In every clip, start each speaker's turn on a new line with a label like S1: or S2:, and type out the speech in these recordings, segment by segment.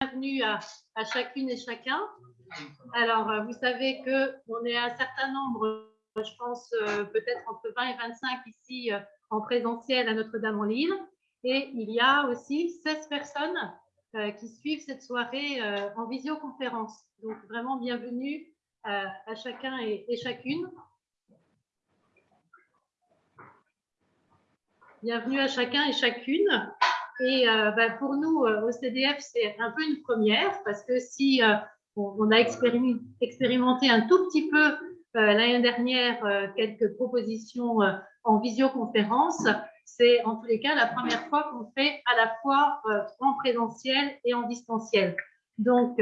S1: bienvenue à, chacune et chacun. Alors, euh, vous savez qu'on est un certain nombre, je pense euh, peut-être entre 20 et 25 ici euh, en présentiel à Notre-Dame-en-Lille. Et il y a aussi 16 personnes qui suivent cette soirée en visioconférence. Donc, vraiment bienvenue à chacun et, et chacune. Bienvenue à chacun et chacune. Et euh, bah, pour nous, euh, au CDF, c'est un peu une première parce que si euh, on, a expérimenté un tout petit peu l'année dernière quelques propositions en visioconférence, c'est en tous les cas la première fois qu'on fait à la fois en présentiel et en distanciel. Donc,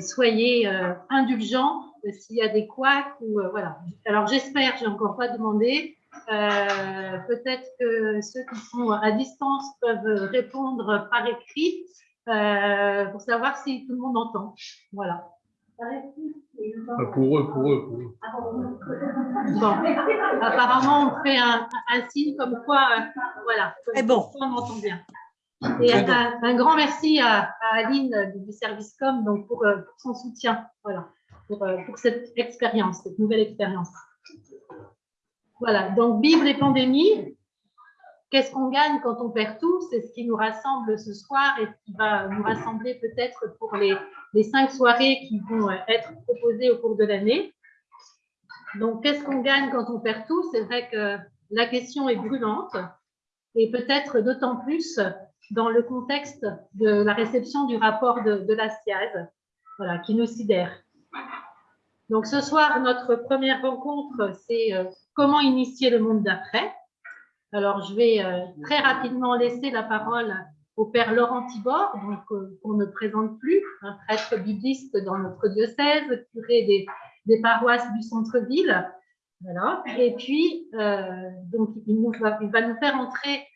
S1: soyez indulgents s'il y a des couacs ou voilà. Alors, j'espère, j'ai encore pas demandé, euh, peut-être que ceux qui sont à distance peuvent répondre par écrit euh, pour savoir si tout le monde entend. Voilà.
S2: Euh, pour eux, pour eux, pour eux.
S1: Bon, apparemment, on fait un, signe comme quoi, voilà,
S3: Et bon.
S1: on entend bien. Et un, grand merci à, Aline du service com donc pour, pour son soutien, voilà, pour, pour cette expérience, cette nouvelle expérience. Voilà, donc Bible et pandémie, qu'est-ce qu'on gagne quand on perd tout? C'est ce qui nous rassemble ce soir et qui va nous rassembler peut-être pour les, cinq soirées qui vont être proposées au cours de l'année. Donc, qu'est-ce qu'on gagne quand on perd tout? C'est vrai que la question est brûlante et peut-être d'autant plus dans le contexte de la réception du rapport de, de la voilà, qui nous sidère. Donc, ce soir, notre première rencontre, c'est euh, comment initier le monde d'après. Alors, je vais euh, très rapidement laisser la parole au père Laurent Tibor, euh, qu'on ne présente plus, un prêtre bibliste dans notre diocèse, curé des, paroisses du centre-ville. Voilà. Et puis, euh, donc, il, va, nous faire entrer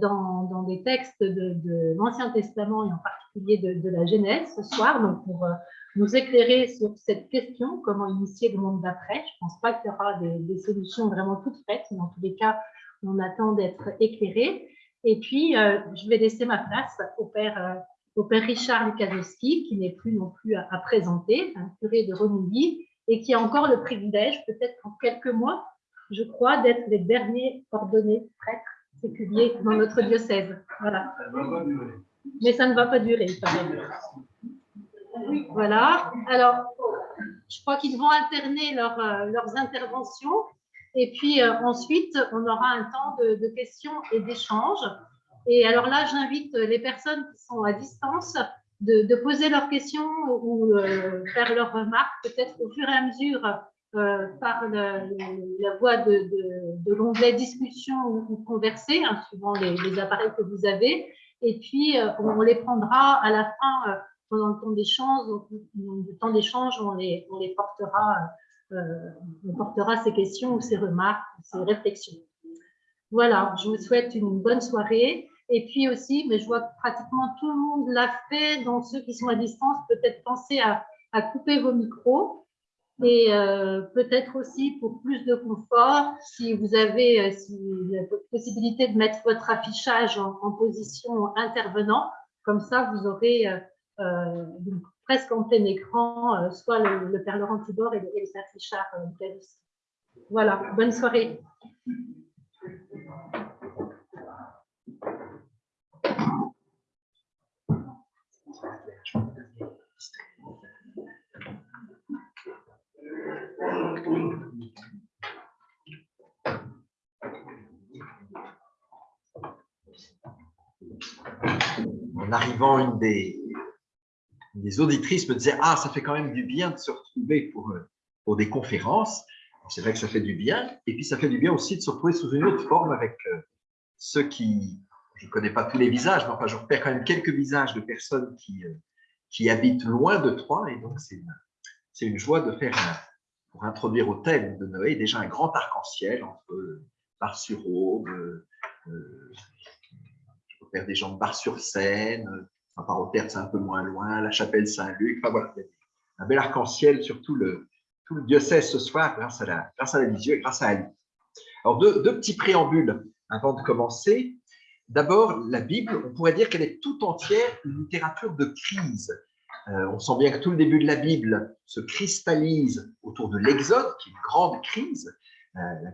S1: dans, des textes de, de l'Ancien Testament et en particulier de, de, la Genèse ce soir, donc pour nous éclairer sur cette question, comment initier le monde d'après. Je ne pense pas qu'il y aura des, solutions vraiment toutes faites, mais en tous les cas, on attend d'être éclairé. Et puis, euh, je vais laisser ma place au père, euh, au père Richard Lukaszewski, qui n'est plus non plus à, présenter, un curé de Renouilly, et qui a encore le privilège, peut-être en quelques mois, je crois, d'être les derniers ordonnés prêtres séculiers dans notre diocèse. Voilà. Mais ça ne va pas durer, voilà. Alors, je crois qu'ils vont alterner euh, leurs interventions. Et puis euh, ensuite, on aura un temps de, questions et d'échanges. Et alors là, j'invite les personnes qui sont à distance de, poser leurs questions ou euh, faire leurs remarques, peut-être au fur et à mesure par la voie de, l'onglet discussion ou, converser, hein, suivant les, les, appareils que vous avez. Et puis, on les prendra à la fin pendant le temps d'échange, le temps d'échange, on les, on les portera, euh, on portera ces questions ou ces remarques, ces réflexions. Voilà, je vous souhaite une bonne soirée. Et puis aussi, mais je vois que pratiquement tout le monde l'a fait, donc ceux qui sont à distance, peut-être penser à, couper vos micros. Et euh, peut-être aussi pour plus de confort, si vous avez euh, la possibilité de mettre votre affichage en, position intervenant, comme ça vous aurez euh, euh, donc, presque en plein écran, euh, soit le, Père Laurent Tibor et le, Père Richard euh, Voilà, bonne soirée.
S4: En arrivant, une des, les auditrices me disaient Ah, ça fait quand même du bien de se retrouver pour, euh, pour des conférences. C'est vrai que ça fait du bien. Et puis, ça fait du bien aussi de se retrouver sous une autre forme avec euh, ceux qui. Je ne connais pas tous les visages, mais enfin, je repère quand même quelques visages de personnes qui, euh, qui habitent loin de Troyes. Et donc, c'est une, une, joie de faire, pour introduire au thème de Noé, déjà un grand arc-en-ciel entre Bar-sur-Aube, je repère des gens de Bar-sur-Seine, Enfin, terre c'est un peu moins loin, la chapelle Saint-Luc. Enfin, voilà, un bel arc-en-ciel sur tout le, tout le diocèse ce soir grâce à la, grâce à la vision et grâce à Ali. Alors, deux, petits préambules avant de commencer. D'abord, la Bible, on pourrait dire qu'elle est tout entière une littérature de crise. Euh, on sent bien que tout le début de la Bible se cristallise autour de l'Exode, qui est une grande crise, euh, la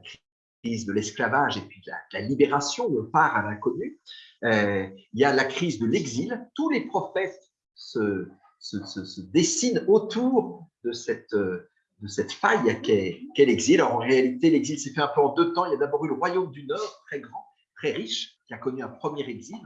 S4: crise de l'esclavage et puis de la, libération, où on part à l'inconnu. Euh, il y a la crise de l'exil. Tous les prophètes se, se, dessinent autour de cette, cette faille qu'est l'exil. en réalité, l'exil s'est fait un peu en deux temps. Il y a d'abord eu le royaume du Nord, très grand, très riche, qui a connu un premier exil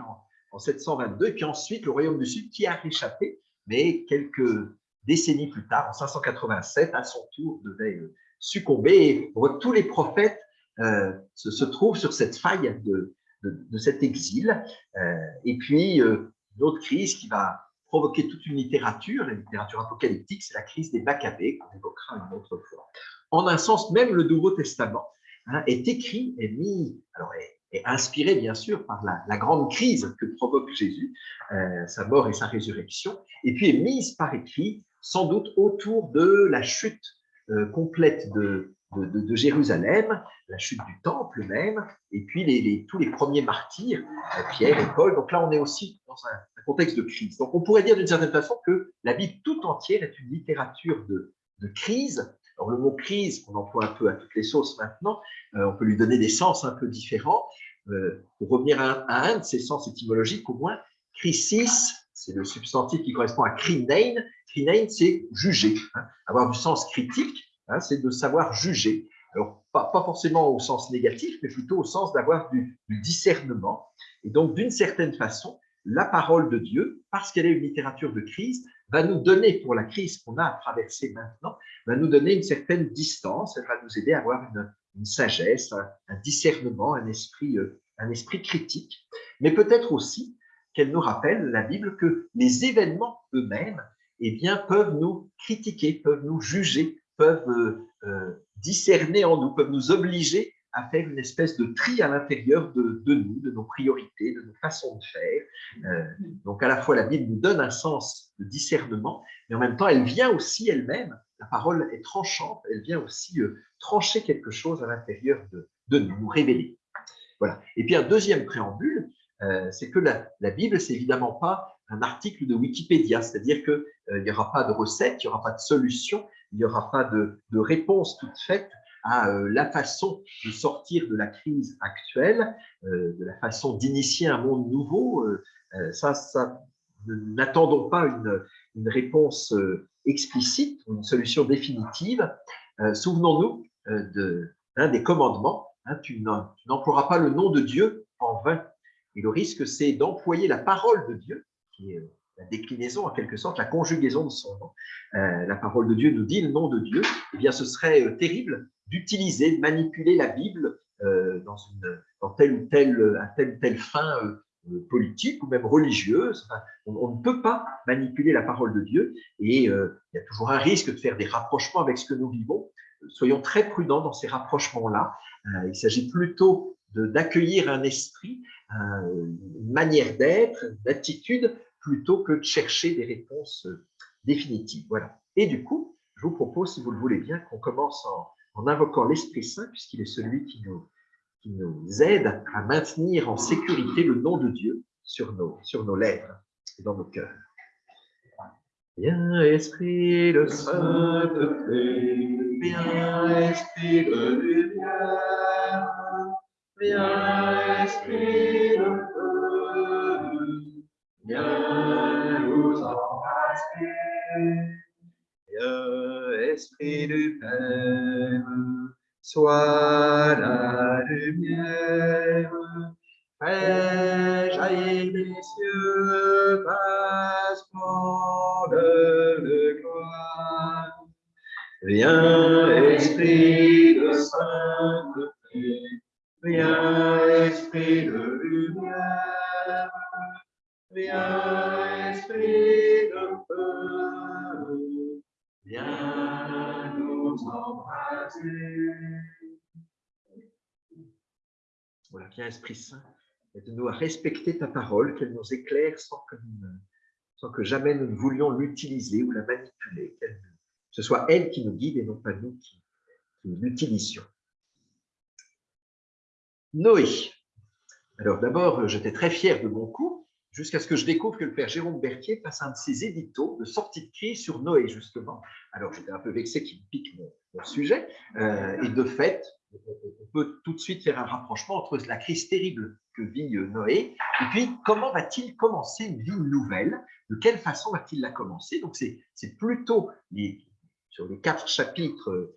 S4: en, 722, et puis ensuite le royaume du Sud qui a réchappé, mais quelques décennies plus tard, en 587, à son tour, devait euh, succomber. Tous les prophètes euh, se, trouvent sur cette faille de, de, cet exil. Euh, et puis, une autre crise qui va provoquer toute une littérature, la littérature apocalyptique, c'est la crise des Maccabées, qu'on évoquera une autre fois. En un sens, même le Nouveau Testament hein, est écrit, est mis, alors inspiré bien sûr par la, grande crise que provoque Jésus, euh, sa mort et sa résurrection, et puis est mise par écrit sans doute autour de la chute euh, complète de, de, Jérusalem, la chute du temple même, et puis tous les premiers martyrs, euh, Pierre et Paul. Donc là, on est aussi dans un, contexte de crise. Donc on pourrait dire d'une certaine façon que la Bible tout entière est une littérature de, crise. Alors le mot crise, qu'on emploie un peu à toutes les sauces maintenant, on peut lui donner des sens un peu différents. Euh, pour revenir à, un de ces sens étymologiques, au moins, crisis, c'est le substantif qui correspond à crinein. Crinein, c'est juger. Hein. Avoir du sens critique, hein, c'est de savoir juger. Alors, pas, forcément au sens négatif, mais plutôt au sens d'avoir du, discernement. Et donc, d'une certaine façon, la parole de Dieu, parce qu'elle est une littérature de crise, va nous donner, pour la crise qu'on a à traverser maintenant, va nous donner une certaine distance, elle va nous aider à avoir une, sagesse, un, discernement, un esprit, euh, un esprit critique, mais peut-être aussi qu'elle nous rappelle, la Bible, que les événements eux-mêmes eh bien, peuvent nous critiquer, peuvent nous juger, peuvent euh, euh, discerner en nous, peuvent nous obliger à faire une espèce de tri à l'intérieur de, nous, de nos priorités, de nos façons de faire. donc à la fois la Bible nous donne un sens de discernement, mais en même temps elle vient aussi elle-même la parole est tranchante, elle vient aussi euh, trancher quelque chose à l'intérieur de, nous, nous révéler. Voilà. Et puis un deuxième préambule, euh, c'est que la, Bible, c'est évidemment pas un article de Wikipédia, c'est-à-dire qu'il euh, n'y aura pas de recette, il n'y aura pas de solution, il n'y aura pas de, réponse toute faite à la façon de sortir de la crise actuelle, de la façon d'initier un monde nouveau. ça, ça n'attendons pas une, réponse explicite une solution définitive. Euh, souvenons-nous euh, d'un des commandements, hein, tu n'emploieras pas le nom de Dieu en vain. Et le risque, c'est d'employer la parole de Dieu, qui est la déclinaison, en quelque sorte, la conjugaison de son nom. Euh, la parole de Dieu nous dit le nom de Dieu. Eh bien, ce serait terrible d'utiliser, de manipuler la Bible dans, une, dans telle ou telle, à telle ou telle fin euh, politique ou même religieuse. on, ne peut pas manipuler la parole de Dieu et euh, il y a toujours un risque de faire des rapprochements avec ce que nous vivons. Soyons très prudents dans ces rapprochements-là. Euh, il s'agit plutôt d'accueillir un esprit, une manière d'être, d'attitude, plutôt que de chercher des réponses définitives. Voilà. Et du coup, je vous propose, si vous le voulez bien, qu'on commence en, en invoquant l'Esprit Saint, puisqu'il est celui qui nous qui nous aide à maintenir en sécurité le nom de Dieu sur nos, sur nos lèvres et dans nos cœurs. Viens, Esprit de sainteté, viens, Esprit de lumière, viens, Esprit de feu, viens nous embrasser, viens, Esprit du Père, Sois la lumière, fraîche et des cieux, de gloire. Viens, Esprit de sainteté, viens, Esprit de lumière, viens, Esprit de feu, viens nous embrasser. Voilà, viens Esprit Saint, aide-nous à respecter ta parole, qu'elle nous éclaire sans que, que jamais nous ne voulions l'utiliser ou la manipuler, que ce soit elle qui nous guide et non pas nous qui, qui l'utilisions. Noé. Alors d'abord, j'étais très fier de mon coup, jusqu'à ce que je découvre que le père Jérôme Berthier passe un de ses éditos de sortie de crise sur Noé, justement. Alors j'étais un peu vexé qu'il pique mon, sujet, euh, et de fait, on peut tout de suite faire un rapprochement entre la crise terrible que vit euh, Noé et puis comment va-t-il commencer une vie nouvelle? De quelle façon va-t-il la commencer? Donc c'est plutôt sur les quatre chapitres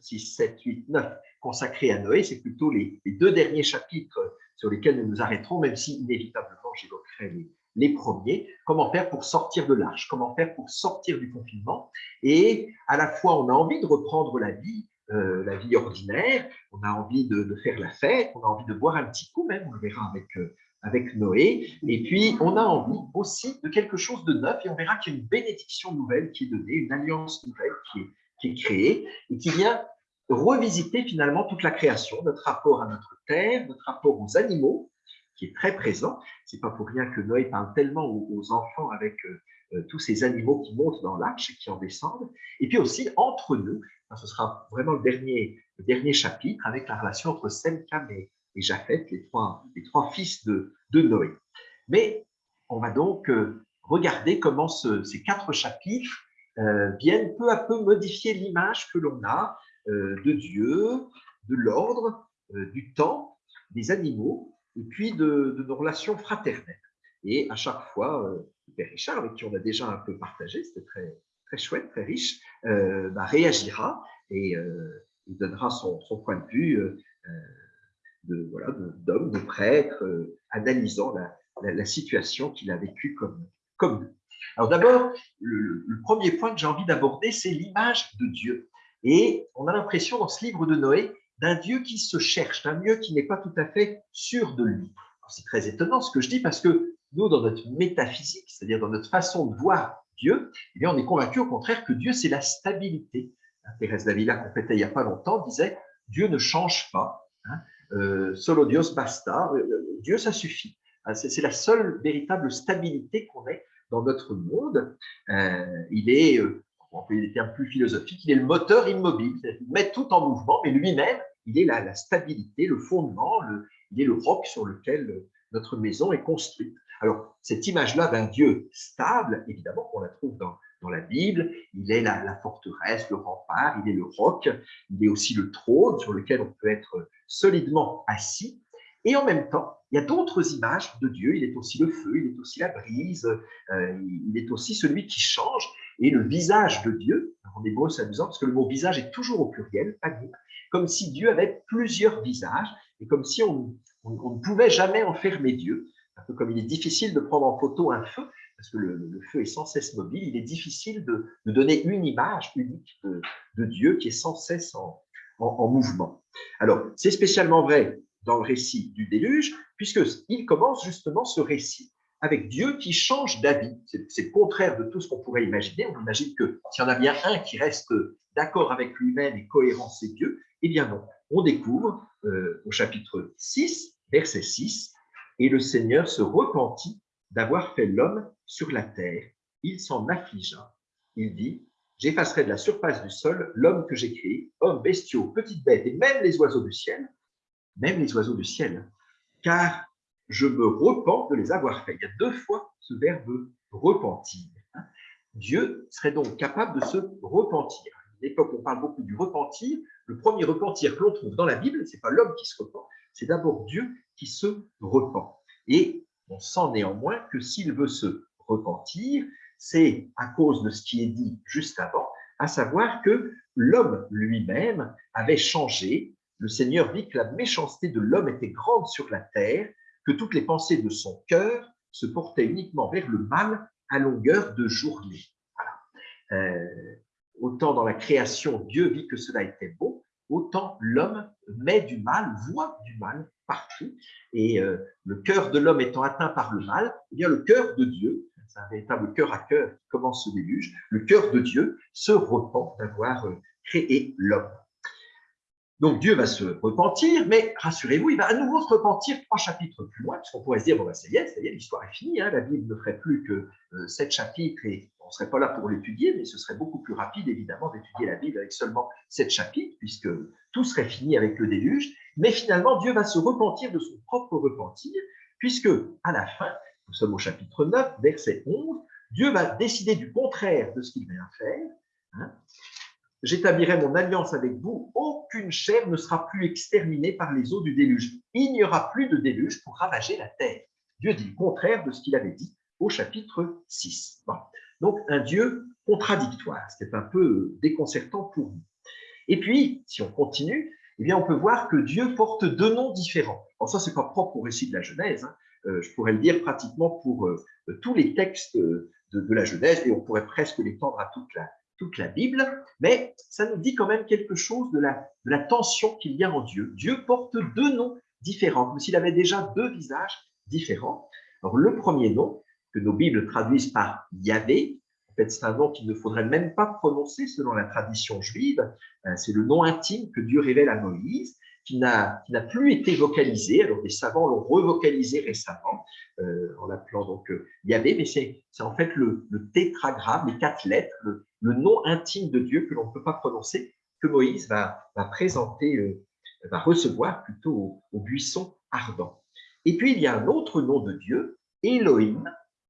S4: 6, 7, 8, 9 consacrés à Noé, c'est plutôt les, deux derniers chapitres sur lesquels nous nous arrêterons, même si inévitablement j'évoquerai les, premiers, comment faire pour sortir de l'arche, comment faire pour sortir du confinement? Et à la fois, on a envie de reprendre la vie, euh, la vie ordinaire, on a envie de, faire la fête, on a envie de boire un petit coup même, on le verra avec, euh, avec Noé, et puis on a envie aussi de quelque chose de neuf, et on verra qu'il y a une bénédiction nouvelle qui est donnée, une alliance nouvelle qui est, qui est créée, et qui vient revisiter finalement toute la création, notre rapport à notre terre, notre rapport aux animaux, qui est très présent. C'est pas pour rien que Noé parle tellement aux, enfants avec euh, tous ces animaux qui montent dans l'arche et qui en descendent. Et puis aussi entre nous, ce sera vraiment le dernier, chapitre avec la relation entre Sem, et, et Japheth, les trois, fils de, Noé. Mais on va donc euh, regarder comment ces quatre chapitres euh, viennent peu à peu modifier l'image que l'on a euh, de Dieu, de l'ordre, du temps, des animaux, et puis de, de, nos relations fraternelles. Et à chaque fois, Père Richard, avec qui on a déjà un peu partagé, c'était très, très chouette, très riche, euh, bah, réagira et euh, il donnera son, point de vue euh, de voilà d'homme, de, prêtre, analysant la, situation qu'il a vécue comme, Alors d'abord, le, premier point que j'ai envie d'aborder, c'est l'image de Dieu. Et on a l'impression dans ce livre de Noé d'un Dieu qui se cherche, d'un Dieu qui n'est pas tout à fait sûr de lui. C'est très étonnant ce que je dis parce que nous, dans notre métaphysique, c'est-à-dire dans notre façon de voir Dieu, eh on est convaincu au contraire que Dieu, c'est la stabilité. Thérèse Davila, qu'on fêtait il n'y a pas longtemps, disait Dieu ne change pas. Hein, euh, solo Dios basta. Euh, Dieu, ça suffit. Hein, c'est la seule véritable stabilité qu'on ait dans notre monde. il est, on peut des termes plus philosophiques, il est le moteur immobile. Il met tout en mouvement, mais lui-même, il est la, la, stabilité, le fondement, il est le roc sur lequel notre maison est construite. Alors, cette image-là d'un Dieu stable, évidemment, qu'on la trouve dans, la Bible, il est la, forteresse, le rempart, il est le roc, il est aussi le trône sur lequel on peut être solidement assis. Et en même temps, il y a d'autres images de Dieu. Il est aussi le feu, il est aussi la brise, euh, il est aussi celui qui change. Et le visage de Dieu, en hébreu c'est amusant parce que le mot visage est toujours au pluriel, pas comme si Dieu avait plusieurs visages et comme si on ne pouvait jamais enfermer Dieu un peu comme il est difficile de prendre en photo un feu, parce que le, feu est sans cesse mobile, il est difficile de, donner une image unique de, Dieu qui est sans cesse en, mouvement. Alors, c'est spécialement vrai dans le récit du déluge, puisqu'il commence justement ce récit avec Dieu qui change d'avis. C'est le contraire de tout ce qu'on pourrait imaginer. On imagine que s'il y en a bien un qui reste d'accord avec lui-même et cohérent, c'est Dieu. Eh bien non, on découvre euh, au chapitre 6, verset 6, et le Seigneur se repentit d'avoir fait l'homme sur la terre. Il s'en affligea. Il dit, j'effacerai de la surface du sol l'homme que j'ai créé, hommes, bestiaux, petites bêtes et même les oiseaux du ciel, même les oiseaux du ciel, car je me repens de les avoir faits. Il y a deux fois ce verbe repentir. Dieu serait donc capable de se repentir. À l'époque, on parle beaucoup du repentir. Le premier repentir que l'on trouve dans la Bible, ce n'est pas l'homme qui se repent, c'est d'abord Dieu qui se repent. Et on sent néanmoins que s'il veut se repentir, c'est à cause de ce qui est dit juste avant, à savoir que l'homme lui-même avait changé. Le Seigneur vit que la méchanceté de l'homme était grande sur la terre, que toutes les pensées de son cœur se portaient uniquement vers le mal à longueur de journée. Euh, autant dans la création, Dieu vit que cela était beau, autant l'homme met du mal, voit du mal partout. Et euh, le cœur de l'homme étant atteint par le mal, eh bien le cœur de Dieu, c'est un véritable cœur à cœur qui commence ce déluge, le cœur de Dieu se repent d'avoir euh, créé l'homme. Donc Dieu va se repentir, mais rassurez-vous, il va à nouveau se repentir trois chapitres plus loin, parce qu'on pourrait se dire, bon, ben, ça y est, ça l'histoire est finie, hein, la Bible ne ferait plus que euh, sept chapitres et on ne serait pas là pour l'étudier, mais ce serait beaucoup plus rapide, évidemment, d'étudier la Bible avec seulement sept chapitres, puisque tout serait fini avec le déluge. Mais finalement, Dieu va se repentir de son propre repentir, puisque à la fin, nous sommes au chapitre 9, verset 11, Dieu va décider du contraire de ce qu'il vient faire. Hein. J'établirai mon alliance avec vous, aucune chair ne sera plus exterminée par les eaux du déluge. Il n'y aura plus de déluge pour ravager la terre. Dieu dit le contraire de ce qu'il avait dit au chapitre 6. Donc, un Dieu contradictoire, ce qui est un peu déconcertant pour nous. Et puis, si on continue, eh bien, on peut voir que Dieu porte deux noms différents. Alors ça, c'est pas propre au récit de la Genèse. Hein. Euh, je pourrais le dire pratiquement pour euh, tous les textes de, la Genèse, et on pourrait presque l'étendre à toute la, toute la Bible, mais ça nous dit quand même quelque chose de la, de la tension qu'il y a en Dieu. Dieu porte deux noms différents, comme s'il avait déjà deux visages différents. Alors, le premier nom, que nos Bibles traduisent par Yahvé. En fait, c'est un nom qu'il ne faudrait même pas prononcer selon la tradition juive. Euh, c'est le nom intime que Dieu révèle à Moïse, qui n'a plus été vocalisé. Alors, des savants l'ont revocalisé récemment euh, en l'appelant donc euh, Yahvé, mais c'est en fait le, tétragramme, les quatre lettres, le, nom intime de Dieu que l'on ne peut pas prononcer, que Moïse va, va présenter, va recevoir plutôt au, buisson ardent. Et puis, il y a un autre nom de Dieu, Elohim,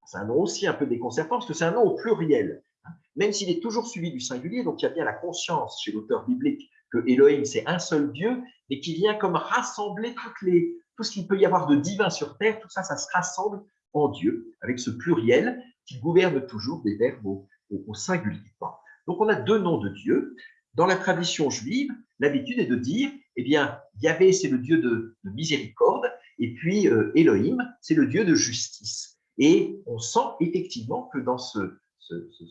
S4: c'est un nom aussi un peu déconcertant parce que c'est un nom au pluriel, hein. même s'il est toujours suivi du singulier, donc il y a bien la conscience chez l'auteur biblique que Elohim, c'est un seul Dieu, mais qui vient comme rassembler toutes les, tout ce qu'il peut y avoir de divin sur terre, tout ça, ça se rassemble en Dieu, avec ce pluriel qui gouverne toujours des verbes singulier. Donc on a deux noms de Dieu. Dans la tradition juive, l'habitude est de dire, eh bien, Yahvé, c'est le Dieu de, miséricorde, et puis euh, Elohim, c'est le Dieu de justice. Et on sent effectivement que dans ce,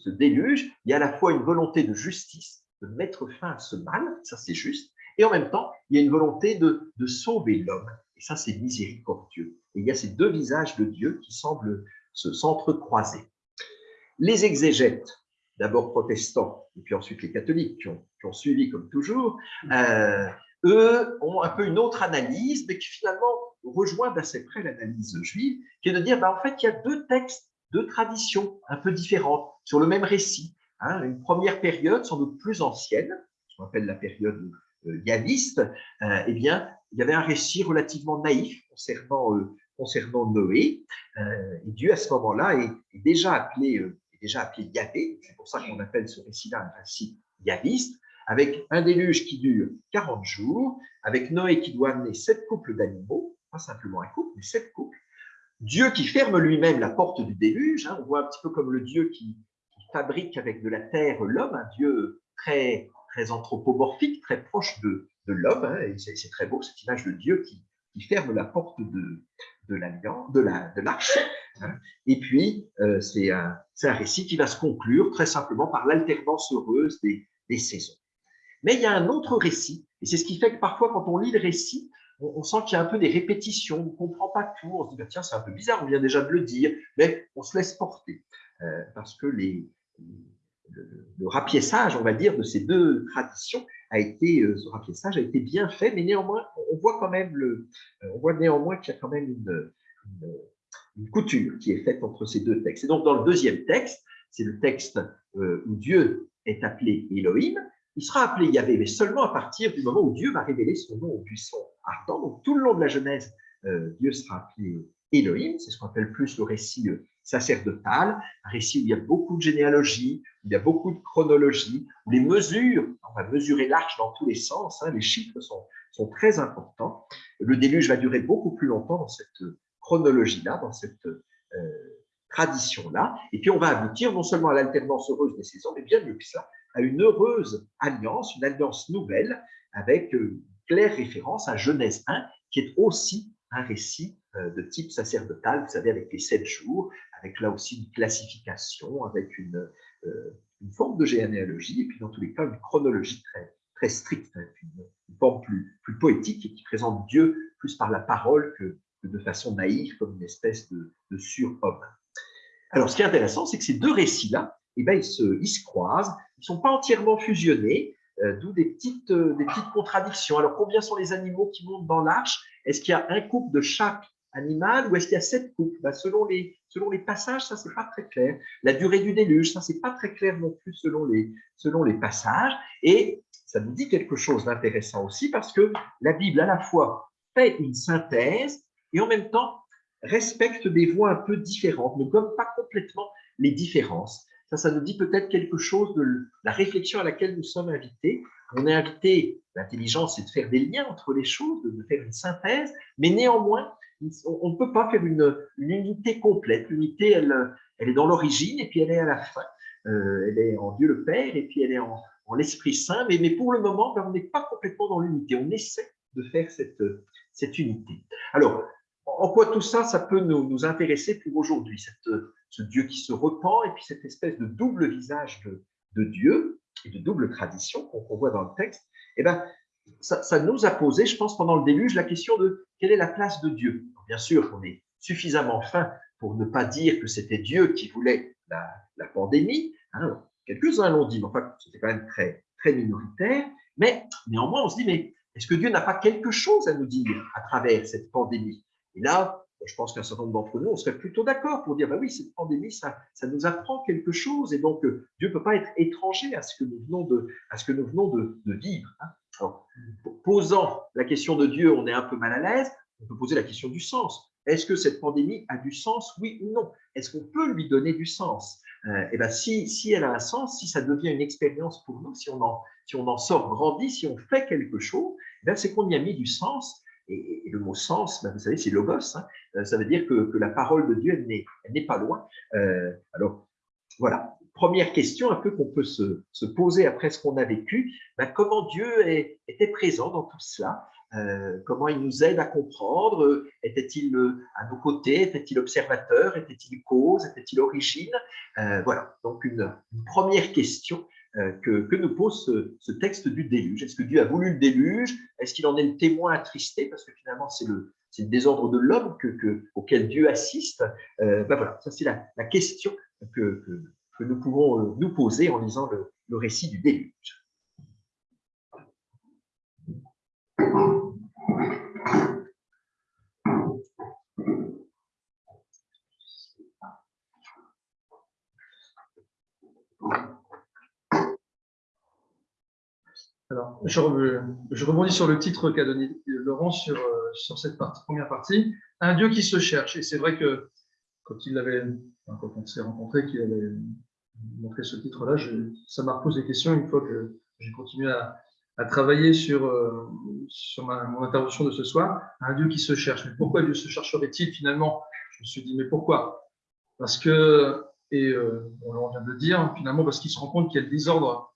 S4: déluge, il y a à la fois une volonté de justice, de mettre fin à ce mal, ça c'est juste, et en même temps, il y a une volonté de, sauver l'homme, et ça c'est miséricordieux. Et il y a ces deux visages de Dieu qui semblent s'entrecroiser. Les exégètes, d'abord protestants, et puis ensuite les catholiques qui ont, suivi comme toujours, euh, eux ont un peu une autre analyse, mais qui finalement rejoint d'assez près l'analyse juive, qui est de dire, bah, en fait, il y a deux textes, deux traditions un peu différentes sur le même récit. Hein. Une première période, sans doute plus ancienne, qu'on appelle la période euh, yaviste, euh, eh bien, il y avait un récit relativement naïf concernant, euh, concernant Noé. Et Dieu, à ce moment-là, est, déjà appelé, déjà appelé Yahvé. C'est pour ça qu'on appelle ce récit-là un récit yaviste avec un déluge qui dure 40 jours, avec Noé qui doit amener sept couples d'animaux, pas simplement un couple, mais sept couples. Dieu qui ferme lui-même la porte du déluge, hein, on voit un petit peu comme le Dieu qui, fabrique avec de la terre l'homme, un Dieu très, très anthropomorphique, très proche de, de l'homme, hein, et c'est très beau cette image de Dieu qui, qui ferme la porte de, de l'alliance, de l'arche. De hein. Et puis, euh, c'est un, un, récit qui va se conclure très simplement par l'alternance heureuse des, des saisons. Mais il y a un autre récit, et c'est ce qui fait que parfois, quand on lit le récit, on, sent qu'il y a un peu des répétitions, on ne comprend pas tout, on se dit, bah, tiens, c'est un peu bizarre, on vient déjà de le dire, mais on se laisse porter, euh, parce que le, le, rapiessage, on va dire, de ces deux traditions a été, euh, ce rapiessage a été bien fait, mais néanmoins, on voit quand même le, euh, on voit néanmoins qu'il y a quand même une, couture qui est faite entre ces deux textes. Et donc, dans le deuxième texte, c'est le texte où Dieu est appelé Elohim, il sera appelé Yahvé, mais seulement à partir du moment où Dieu va révéler son nom au buisson ardent. Donc tout le long de la Genèse, euh, Dieu sera appelé Elohim, c'est ce qu'on appelle plus le récit euh, sacerdotal, un récit où il y a beaucoup de généalogie, où il y a beaucoup de chronologie, où les mesures, on va mesurer l'arche dans tous les sens, hein, les chiffres sont, sont très importants. Le déluge va durer beaucoup plus longtemps dans cette chronologie-là, dans cette euh, tradition-là, et puis on va aboutir non seulement à l'alternance heureuse des saisons, mais bien mieux que ça, à une heureuse alliance, une alliance nouvelle, avec euh, claire référence à Genèse 1, qui est aussi un récit euh, de type sacerdotal, vous savez, avec les sept jours, avec là aussi une classification, avec une, euh, forme de généalogie, et puis dans tous les cas, une chronologie très, très stricte, hein, une, forme plus, plus poétique et qui présente Dieu plus par la parole que, de façon naïve, comme une espèce de, surhomme. Alors, ce qui est intéressant, c'est que ces deux récits-là, eh ben, ils, se, ils se croisent, ils ne sont pas entièrement fusionnés, euh, d'où des petites, euh, des petites contradictions. Alors, combien sont les animaux qui montent dans l'arche? Est-ce qu'il y a un couple de chaque animal ou est-ce qu'il y a sept couples? Ben, selon, les, passages, ça, c'est pas très clair. La durée du déluge, ça, c'est pas très clair non plus selon les, selon les passages. Et ça nous dit quelque chose d'intéressant aussi parce que la Bible, à la fois, fait une synthèse et en même temps respecte des voies un peu différentes, ne gomme pas complètement les différences. Ça, ça nous dit peut-être quelque chose de la réflexion à laquelle nous sommes invités. On est invité, l'intelligence, c'est de faire des liens entre les choses, de faire une synthèse, mais néanmoins, on ne peut pas faire une, unité complète. L'unité, elle, elle est dans l'origine et puis elle est à la fin. Euh, elle est en Dieu le Père et puis elle est en, l'Esprit Saint. Mais, pour le moment, ben, on n'est pas complètement dans l'unité. On essaie de faire cette, cette unité. Alors, en quoi tout ça, ça peut nous, nous intéresser pour aujourd'hui, ce Dieu qui se repent et puis cette espèce de double visage de, de Dieu et de double tradition qu'on voit dans le texte, eh ben, ça, nous a posé, je pense, pendant le déluge, la question de quelle est la place de Dieu. Bien sûr qu'on est suffisamment fin pour ne pas dire que c'était Dieu qui voulait la, la pandémie. Hein. Quelques-uns l'ont dit, mais enfin, c'était quand même très, très minoritaire. Mais néanmoins, on se dit, mais est-ce que Dieu n'a pas quelque chose à nous dire à travers cette pandémie? Et là, je pense qu'un certain nombre d'entre nous, on serait plutôt d'accord pour dire, bah oui, cette pandémie, ça, ça nous apprend quelque chose, et donc euh, Dieu ne peut pas être étranger à ce que nous venons de, à ce que nous venons de, vivre. Hein. Posant la question de Dieu, on est un peu mal à l'aise, on peut poser la question du sens. Est-ce que cette pandémie a du sens, oui ou non? Est-ce qu'on peut lui donner du sens? Euh, Eh bien, si, si elle a un sens, si ça devient une expérience pour nous, si on en, si on en sort grandi, si on fait quelque chose, eh c'est qu'on y a mis du sens. Et, le mot sens, ben, vous savez, c'est logos. Hein. Euh, ça veut dire que, la parole de Dieu, n'est pas loin. Euh, alors, voilà. Première question un peu qu'on peut se, se, poser après ce qu'on a vécu. Ben, comment Dieu était présent dans tout cela? Euh, comment il nous aide à comprendre? Était-il à nos côtés? Était-il observateur? Était-il cause? Était-il origine? Voilà, donc une, première question que, que, nous pose ce, ce texte du déluge. Est-ce que Dieu a voulu le déluge? Est-ce qu'il en est le témoin attristé? Parce que finalement, c'est le, le, désordre de l'homme que, que, auquel Dieu assiste. Euh, ben voilà, ça c'est la, question que, nous pouvons euh, nous poser en lisant le récit du déluge.
S2: Alors, je, rebondis sur le titre qu'a donné Laurent sur, euh, cette première partie. Un Dieu qui se cherche. Et c'est vrai que quand il avait, quand on s'est rencontré, qu'il avait montré ce titre-là, ça m'a posé des questions une fois que j'ai continué à, travailler sur, euh, mon intervention de ce soir. Un Dieu qui se cherche. Mais pourquoi Dieu se chercherait-il finalement? Je me suis dit, mais pourquoi? Parce que, et euh, on vient de le dire, finalement, parce qu'il se rend compte qu'il y a le désordre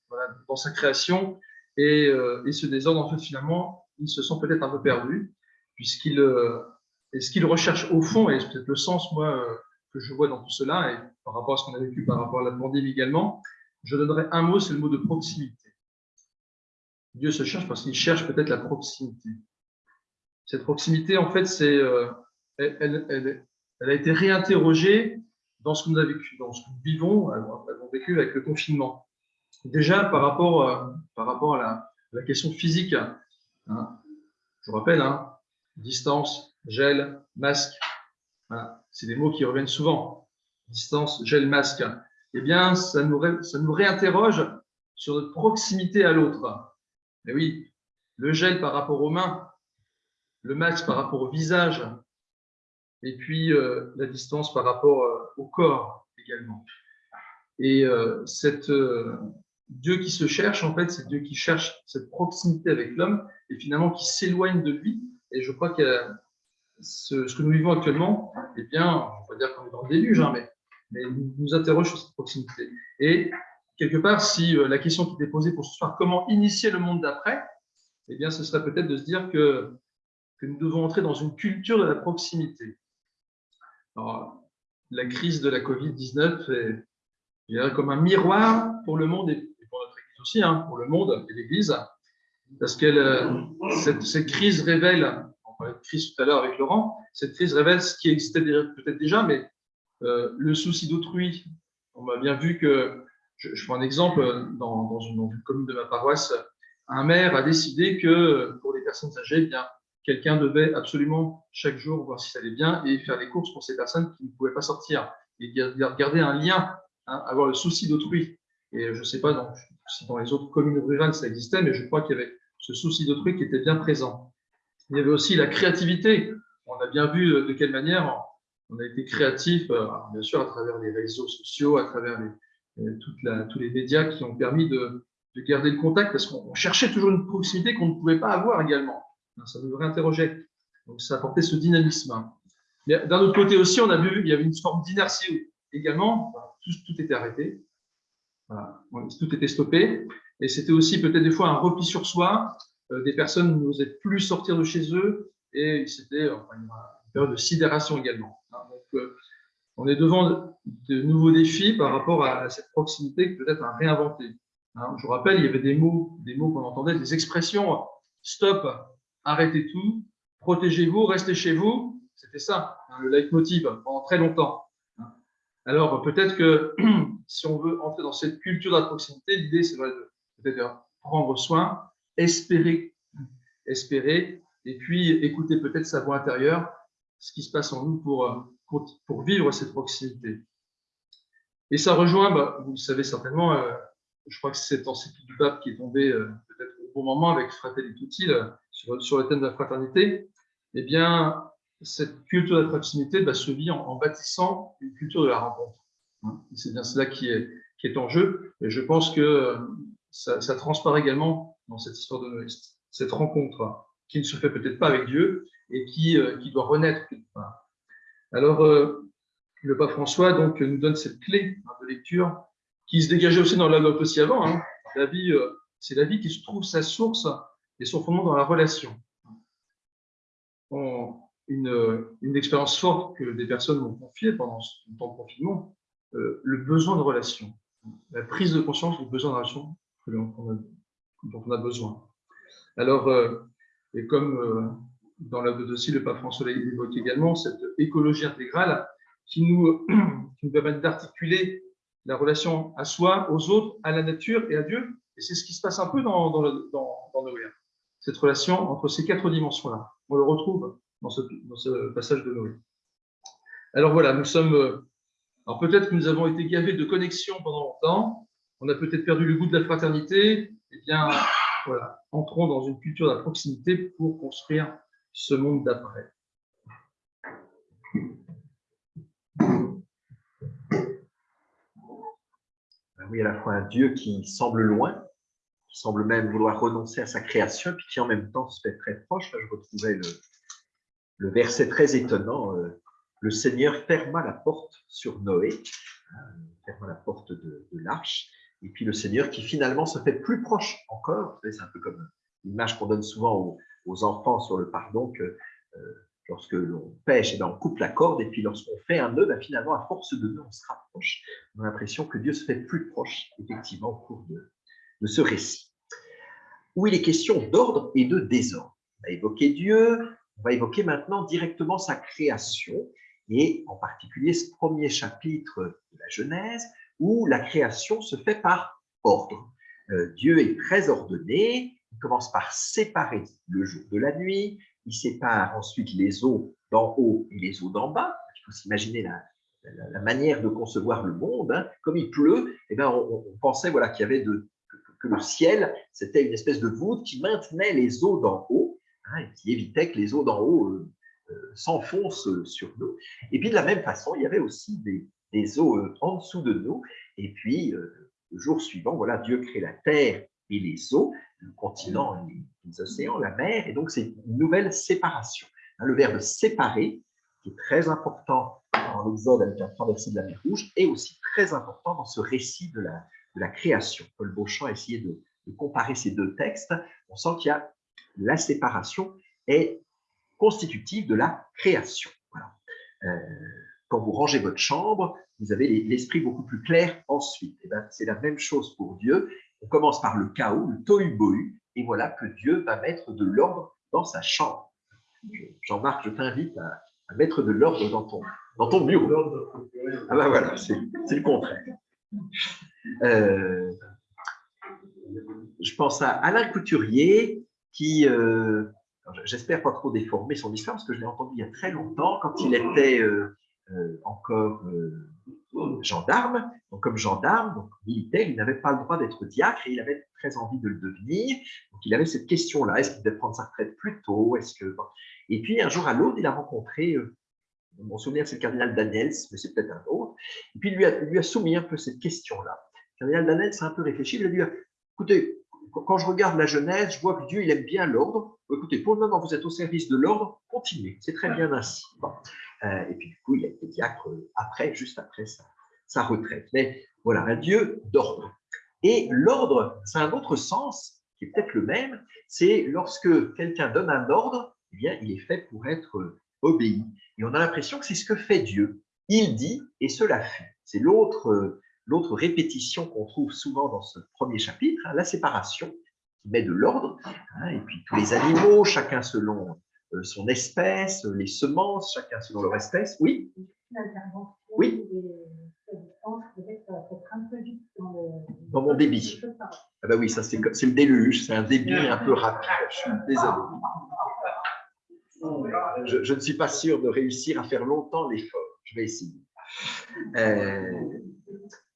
S2: dans sa création et, euh, et, ce désordre, en fait, finalement, ils se sont peut-être un peu perdus, puisqu'ils, euh, et ce qu'ils recherchent au fond, et c'est peut-être le sens, moi, euh, que je vois dans tout cela, et par rapport à ce qu'on a vécu par rapport à la pandémie également, je donnerai un mot, c'est le mot de proximité. Dieu se cherche parce qu'il cherche peut-être la proximité. Cette proximité, en fait, c'est, elle, elle, a été réinterrogée dans ce nous avons vécu, dans ce que nous vivons, avons vécu avec le confinement. Déjà, par rapport, euh, par rapport à la, question physique, hein, je vous rappelle, hein, distance, gel, masque, c'est des mots qui reviennent souvent. Distance, gel, masque. Eh bien, ça nous, ça nous réinterroge sur notre proximité à l'autre. Mais oui, le gel par rapport aux mains, le masque par rapport au visage, et puis euh, la distance par rapport euh, au corps également. Et cette, Dieu qui se cherche, en fait, c'est Dieu qui cherche cette proximité avec l'homme et finalement qui s'éloigne de lui. Et je crois que ce, ce, que nous vivons actuellement, eh bien, on va dire qu'on est dans le déluge, hein, mais, mais nous, interroge sur cette proximité. Et quelque part, si euh, la question qui était posée pour ce soir, comment initier le monde d'après, eh bien, ce serait peut-être de se dire que, que nous devons entrer dans une culture de la proximité. Alors, la crise de la Covid-19 est, comme un miroir pour le monde et hein, pour le monde et l'Église, parce que euh, cette, crise révèle, on parlait de crise tout à l'heure avec Laurent, cette crise révèle ce qui existait peut-être déjà, mais euh, le souci d'autrui. On a bien vu que, je, je prends un exemple, dans, dans, une, dans, une, commune de ma paroisse, un maire a décidé que pour les personnes âgées, eh bien, quelqu'un devait absolument chaque jour voir si ça allait bien et faire les courses pour ces personnes qui ne pouvaient pas sortir et garder un lien, hein, avoir le souci d'autrui. Et je ne sais pas si dans les autres communes rurales ça existait, mais je crois qu'il y avait ce souci d'autrui qui était bien présent. Il y avait aussi la créativité. On a bien vu de quelle manière on a été créatif, euh, bien sûr à travers les réseaux sociaux, à travers la, tous les médias qui ont permis de, de garder le contact, parce qu'on cherchait toujours une proximité qu'on ne pouvait pas avoir également. Ça nous réinterrogeait. Donc ça apportait ce dynamisme. D'un autre côté aussi, on a vu qu'il y avait une forme d'inertie également. Tout, était arrêté. Tout était stoppé. Et c'était aussi peut-être des fois un repli sur soi. Euh, des personnes n'osaient plus sortir de chez eux. Et c'était enfin, une période de sidération également. Hein, donc, euh, on est devant de nouveaux défis par rapport à cette proximité peut-être à réinventer. Hein, je vous rappelle, il y avait des mots, des mots qu'on entendait, des expressions stop, arrêtez tout, protégez-vous, restez chez vous. C'était ça, hein, le leitmotiv pendant très longtemps. Alors peut-être que si on veut entrer dans cette culture de la proximité, l'idée c'est peut-être de prendre soin, espérer, espérer, et puis écouter peut-être sa voix intérieure, ce qui se passe en nous pour, euh, pour, vivre cette proximité. Et ça rejoint, bah, vous le savez certainement, euh, je crois que c'est encyclique du pape qui est tombé euh, peut-être au bon moment avec Fratelli Tutti sur, sur, le thème de la fraternité. Eh bien, cette culture de la proximité bah, se vit en, bâtissant une culture de la rencontre. Hein. C'est bien cela qui est, en jeu. Et je pense que ça, ça transparaît également dans cette histoire de cette rencontre qui ne se fait peut-être pas avec Dieu et qui, euh, doit renaître Alors, euh, le pape François donc, nous donne cette clé hein, de lecture qui se dégageait aussi dans la note aussi avant. Hein. La vie, euh, c'est la vie qui se trouve sa source et son fondement dans la relation. Une, une, expérience forte que des personnes m'ont confiée pendant ce temps de confinement, le besoin de relation, la prise de conscience du besoin de relation dont on a besoin. Alors, et comme euh, dans la dossier, le pape François l'évoque également, cette écologie intégrale qui nous, permet d'articuler la relation à soi, aux autres, à la nature et à Dieu. Et c'est ce qui se passe un peu dans, dans, le. Cette relation entre ces quatre dimensions-là. On le retrouve dans ce, passage de Noé. Alors voilà, nous sommes. Euh, alors peut-être que nous avons été gavés de connexion pendant longtemps. On a peut-être perdu le goût de la fraternité. Eh bien, voilà, entrons dans une culture de la proximité pour construire ce monde d'après.
S4: Ben oui, à la fois un Dieu qui semble loin, qui semble même vouloir renoncer à sa création, puis qui en même temps se fait très proche. Là, je retrouvais le, verset très étonnant. Euh, le Seigneur ferma la porte sur Noé, euh, ferma la porte de l'arche, et puis le Seigneur qui finalement se fait plus proche encore. C'est un peu comme l'image qu'on donne souvent aux, enfants sur le pardon, que euh, lorsque l'on pêche, eh ben, on coupe la corde, et puis lorsqu'on fait un nœud, ben, finalement, à force de nœud, on se rapproche. On a l'impression que Dieu se fait plus proche, effectivement, au cours de, de ce récit. Où il est question d'ordre et de désordre. On a évoqué Dieu, on va évoquer maintenant directement sa création, et en particulier ce premier chapitre de la Genèse, où la création se fait par ordre. Euh, Dieu est très ordonné, il commence par séparer le jour de la nuit, il sépare ensuite les eaux d'en haut et les eaux d'en bas. Il faut s'imaginer la, manière de concevoir le monde. Hein. Comme il pleut, eh ben, on, pensait voilà, qu'il y avait de, que, le ciel, c'était une espèce de voûte qui maintenait les eaux d'en haut hein, qui évitait que les eaux d'en haut euh, euh, s'enfoncent sur nous. Et puis de la même façon, il y avait aussi des, eaux euh, en dessous de nous. Et puis, euh, le jour suivant, voilà, Dieu crée la terre et les eaux, le continent, les, océans, la mer. Et donc, c'est une nouvelle séparation. Hein, le verbe séparer, qui est très important dans l'Exode avec la traversée de la mer Rouge, est aussi très important dans ce récit de la, de la création. Paul Beauchamp a essayé de, comparer ces deux textes. On sent qu'il y a la séparation est constitutive de la création. Euh, quand vous rangez votre chambre, vous avez l'esprit beaucoup plus clair ensuite. Eh ben, c'est la même chose pour Dieu. On commence par le chaos, le tohu-bohu, et voilà que Dieu va mettre de l'ordre dans sa chambre. Jean-Marc, je t'invite à, mettre de l'ordre dans ton, dans ton bureau. Ah ben voilà, c'est le contraire. Euh, je pense à Alain Couturier qui, euh, J'espère pas trop déformer son histoire parce que je l'ai entendu il y a très longtemps quand il était euh, euh, encore gendarme. Donc, comme gendarme, donc militaire, il n'avait pas le droit d'être diacre et il avait très envie de le devenir. Donc, il avait cette question-là est-ce qu'il devait prendre sa retraite plus tôt? Est-ce que Et puis, un jour à l'autre, il a rencontré, mon souvenir, c'est le cardinal Daniels, mais c'est peut-être un autre. Et puis, il lui a, lui a soumis un peu cette question-là. Le cardinal Daniels a un peu réfléchi. Il a dit écoutez, quand je regarde la Genèse, je vois que Dieu, il aime bien l'ordre. Écoutez, pour le moment, vous êtes au service de l'ordre, continuez, c'est très bien ainsi. Euh, et puis, du coup, il a été diacre après, juste après sa, retraite. Mais voilà, un Dieu d'ordre. Et l'ordre, c'est un autre sens, qui est peut-être le même, c'est lorsque quelqu'un donne un ordre, eh bien, il est fait pour être obéi. Et on a l'impression que c'est ce que fait Dieu. Il dit et cela fait. C'est l'autre l'autre répétition qu'on trouve souvent dans ce premier chapitre, hein, la séparation, qui met de l'ordre, hein, et puis tous les animaux, chacun selon euh, son espèce, les semences, chacun selon leur espèce. Oui Oui dans mon débit. Ah ben oui, ça c'est le déluge, c'est un débit un peu rapide. Je suis désolé. Je, je, ne suis pas sûr de réussir à faire longtemps l'effort. Je vais essayer. Euh,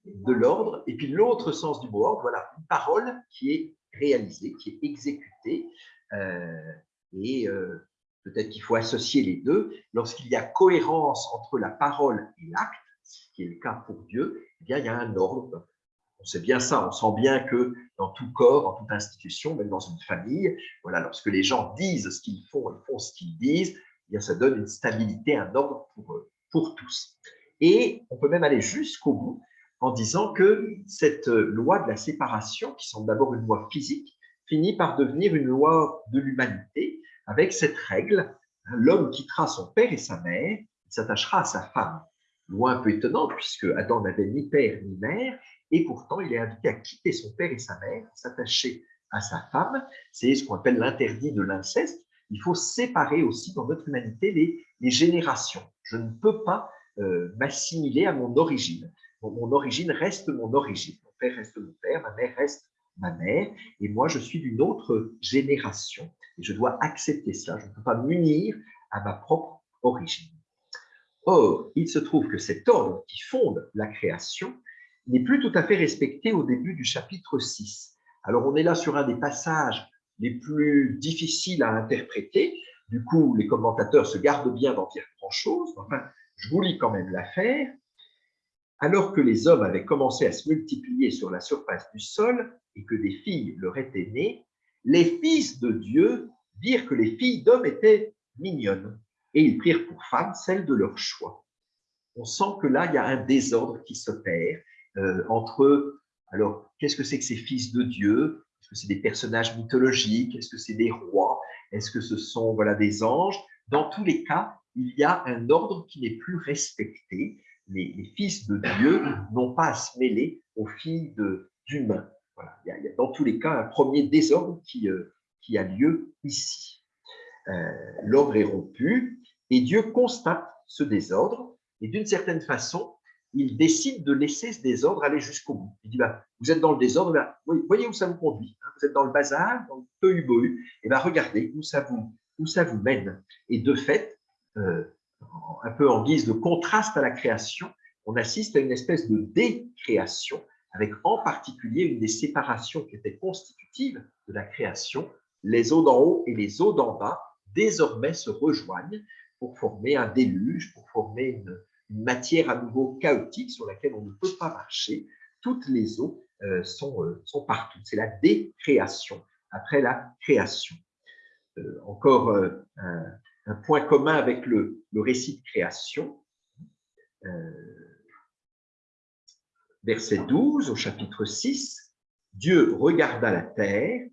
S4: de l'ordre, et puis l'autre sens du mot ordre, voilà, une parole qui est réalisée, qui est exécutée, euh, et euh, peut-être qu'il faut associer les deux. Lorsqu'il y a cohérence entre la parole et l'acte, ce qui est le cas pour Dieu, eh bien, il y a un ordre. On sait bien ça, on sent bien que dans tout corps, dans toute institution, même dans une famille, voilà, lorsque les gens disent ce qu'ils font et font ce qu'ils disent, eh bien, ça donne une stabilité, un ordre pour, pour tous. Et on peut même aller jusqu'au bout en disant que cette loi de la séparation, qui semble d'abord une loi physique, finit par devenir une loi de l'humanité, avec cette règle, hein, l'homme quittera son père et sa mère, il s'attachera à sa femme. Loi un peu étonnante, puisque Adam n'avait ni père ni mère, et pourtant il est invité à quitter son père et sa mère, s'attacher à sa femme. C'est ce qu'on appelle l'interdit de l'inceste. Il faut séparer aussi dans notre humanité les, générations. Je ne peux pas euh, m'assimiler à mon origine mon, origine reste mon origine. Mon père reste mon père, ma mère reste ma mère, et moi, je suis d'une autre génération. Et je dois accepter cela. Je ne peux pas m'unir à ma propre origine. Or, il se trouve que cet ordre qui fonde la création n'est plus tout à fait respecté au début du chapitre 6. Alors, on est là sur un des passages les plus difficiles à interpréter. Du coup, les commentateurs se gardent bien d'en dire grand-chose. Enfin, je vous lis quand même l'affaire. Alors que les hommes avaient commencé à se multiplier sur la surface du sol et que des filles leur étaient nées, les fils de Dieu virent que les filles d'hommes étaient mignonnes et ils prirent pour femmes celles de leur choix. On sent que là, il y a un désordre qui s'opère euh, entre, alors, qu'est-ce que c'est que ces fils de Dieu? Est-ce que c'est des personnages mythologiques? Est-ce que c'est des rois? Est-ce que ce sont voilà, des anges? Dans tous les cas, il y a un ordre qui n'est plus respecté les, fils de Dieu n'ont pas à se mêler aux filles d'humains. Voilà. Il, y a, dans tous les cas un premier désordre qui, euh, qui a lieu ici. Euh, l'ordre est rompu et Dieu constate ce désordre et d'une certaine façon, il décide de laisser ce désordre aller jusqu'au bout. Il dit, bah, vous êtes dans le désordre, bah, voyez où ça vous conduit. Hein. vous êtes dans le bazar, dans le tohu-bohu, et bah, regardez où ça, vous, où ça vous mène. Et de fait, euh, un peu en guise de contraste à la création, on assiste à une espèce de décréation, avec en particulier une des séparations qui était constitutive de la création. Les eaux d'en haut et les eaux d'en bas désormais se rejoignent pour former un déluge, pour former une, matière à nouveau chaotique sur laquelle on ne peut pas marcher. Toutes les eaux euh, sont, euh, sont partout. C'est la décréation après la création. Euh, encore un, un point commun avec le, récit de création. Euh, verset 12 au chapitre 6, Dieu regarda la terre,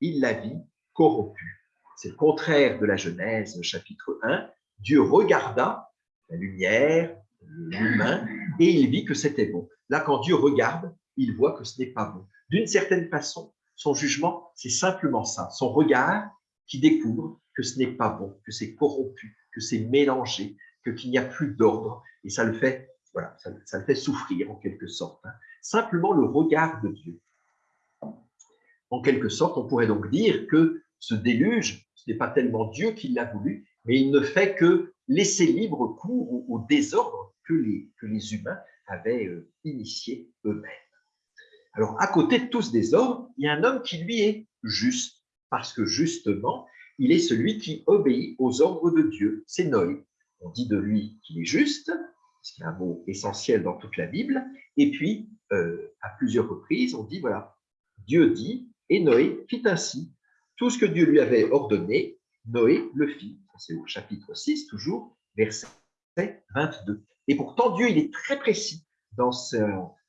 S4: il la vit corrompue. C'est le contraire de la Genèse, chapitre 1. Dieu regarda la lumière, l'humain, et il vit que c'était bon. Là, quand Dieu regarde, il voit que ce n'est pas bon. D'une certaine façon, son jugement, c'est simplement ça. Son regard qui découvre que ce n'est pas bon, que c'est corrompu, que c'est mélangé, que qu'il n'y a plus d'ordre, et ça le fait, voilà, ça, le fait souffrir en quelque sorte. Hein. Simplement le regard de Dieu. En quelque sorte, on pourrait donc dire que ce déluge, ce n'est pas tellement Dieu qui l'a voulu, mais il ne fait que laisser libre cours au, désordre que les, que les humains avaient euh, initié eux-mêmes. Alors, à côté de tout ce désordre, il y a un homme qui, lui, est juste, parce que justement, il est celui qui obéit aux ordres de Dieu, c'est Noé. On dit de lui qu'il est juste, ce qui est un mot essentiel dans toute la Bible, et puis, euh, à plusieurs reprises, on dit, voilà, Dieu dit, et Noé fit ainsi. Tout ce que Dieu lui avait ordonné, Noé le fit. C'est au chapitre 6, toujours, verset 22. Et pourtant, Dieu, il est très précis dans,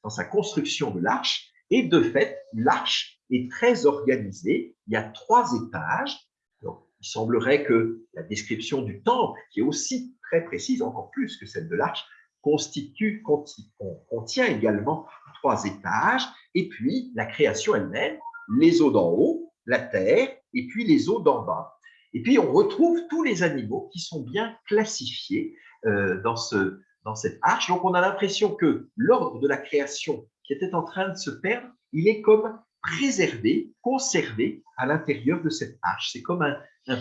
S4: dans sa construction de l'arche, et de fait, l'arche est très organisée. Il y a trois étages. Il semblerait que la description du temple, qui est aussi très précise, encore plus que celle de l'arche, constitue, contient également trois étages, et puis la création elle-même, les eaux d'en haut, la terre, et puis les eaux d'en bas. Et puis on retrouve tous les animaux qui sont bien classifiés euh, dans, ce, dans cette arche. Donc on a l'impression que l'ordre de la création qui était en train de se perdre, il est comme préservé, conservé à l'intérieur de cette arche. C'est comme un,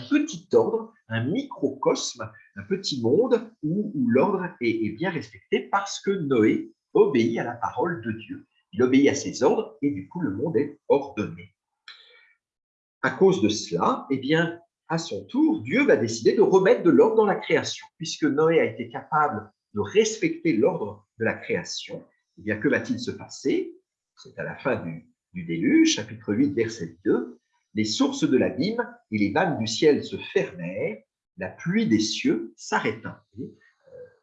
S4: petit ordre, un microcosme, un petit monde où, l'ordre est, est, bien respecté parce que Noé obéit à la parole de Dieu. Il obéit à ses ordres et du coup le monde est ordonné. À cause de cela, eh bien, à son tour, Dieu va décider de remettre de l'ordre dans la création. Puisque Noé a été capable de respecter l'ordre de la création, eh bien, que va-t-il se passer? C'est à la fin du, du déluge, chapitre 8, verset 2, les sources de l'abîme et les vannes du ciel se fermèrent, la pluie des cieux s'arrêta. Euh,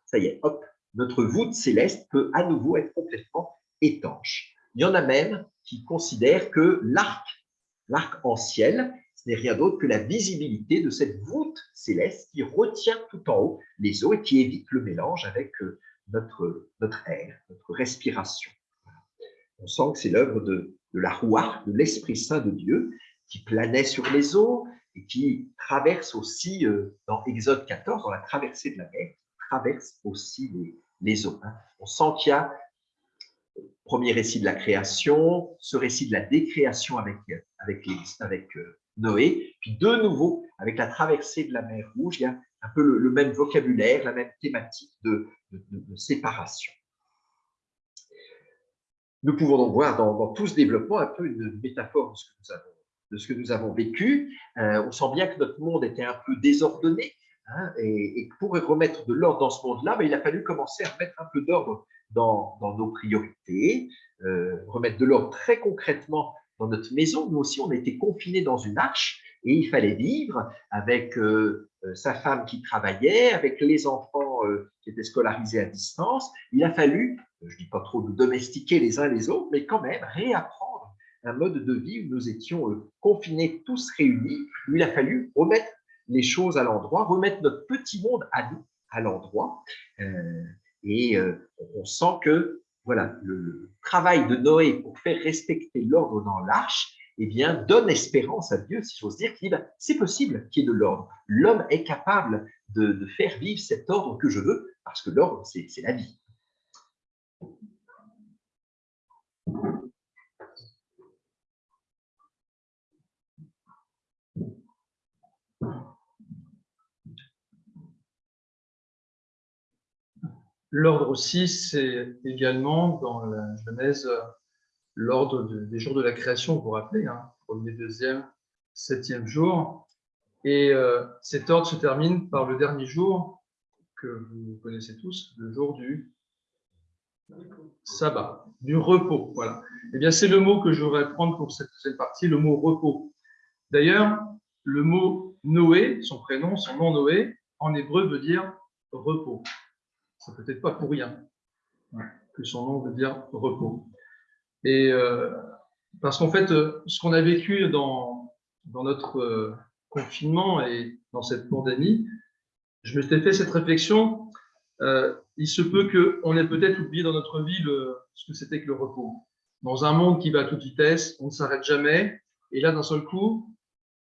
S4: ça y est, hop, notre voûte céleste peut à nouveau être complètement étanche. Il y en a même qui considèrent que l'arc, l'arc en ciel, ce n'est rien d'autre que la visibilité de cette voûte céleste qui retient tout en haut les eaux et qui évite le mélange avec euh, notre, notre air, notre respiration. On sent que c'est l'œuvre de, de la roue, de l'Esprit Saint de Dieu, qui planait sur les eaux et qui traverse aussi, euh, dans Exode 14, dans la traversée de la mer, traverse aussi les, les eaux. Hein. On sent qu'il y a le euh, premier récit de la création, ce récit de la décréation avec, avec, avec euh, Noé, puis de nouveau, avec la traversée de la mer Rouge, il y a un peu le, même vocabulaire, la même thématique de séparation. Nous pouvons donc voir dans, tout ce développement un peu une métaphore de ce que nous avons, vécu. Euh, on sent bien que notre monde était un peu désordonné, hein, et, pour remettre de l'ordre dans ce monde-là, ben, il a fallu commencer à mettre un peu d'ordre dans, nos priorités, euh, remettre de l'ordre très concrètement dans notre maison. Nous aussi, on été confinés dans une arche, et il fallait vivre avec euh, sa femme qui travaillait, avec les enfants qui étaient scolarisés à distance. Il a fallu je ne dis pas trop de domestiquer les uns les autres, mais quand même réapprendre un mode de vie où nous étions euh, confinés tous réunis, où il a fallu remettre les choses à l'endroit, remettre notre petit monde à nous, à l'endroit. Euh, et euh, on sent que voilà, le travail de Noé pour faire respecter l'ordre dans l'arche eh bien, donne espérance à Dieu, si j'ose dire, qu'il dit, c'est possible qu'il y ait de l'ordre. L'homme est capable de, de, faire vivre cet ordre que je veux, parce que l'ordre, c'est la vie.
S2: L'ordre aussi, c'est également dans la Genèse l'ordre des jours de la création, vous vous rappelez, hein, premier, deuxième, septième jour. Et euh, cet ordre se termine par le dernier jour que vous connaissez tous, le jour du sabbat, du repos. Voilà. Eh bien, c'est le mot que je voudrais prendre pour cette deuxième partie, le mot repos. D'ailleurs, le mot Noé, son prénom, son nom Noé, en hébreu veut dire repos. C'est peut-être pas pour rien que son nom veut dire repos. Et euh, parce qu'en fait, euh, ce qu'on a vécu dans, dans notre euh, confinement et dans cette pandémie, je m'étais fait cette réflexion il se peut qu'on ait peut-être oublié dans notre vie ce que c'était que le repos. Dans un monde qui va à toute vitesse, on ne s'arrête jamais. Et là, d'un seul coup,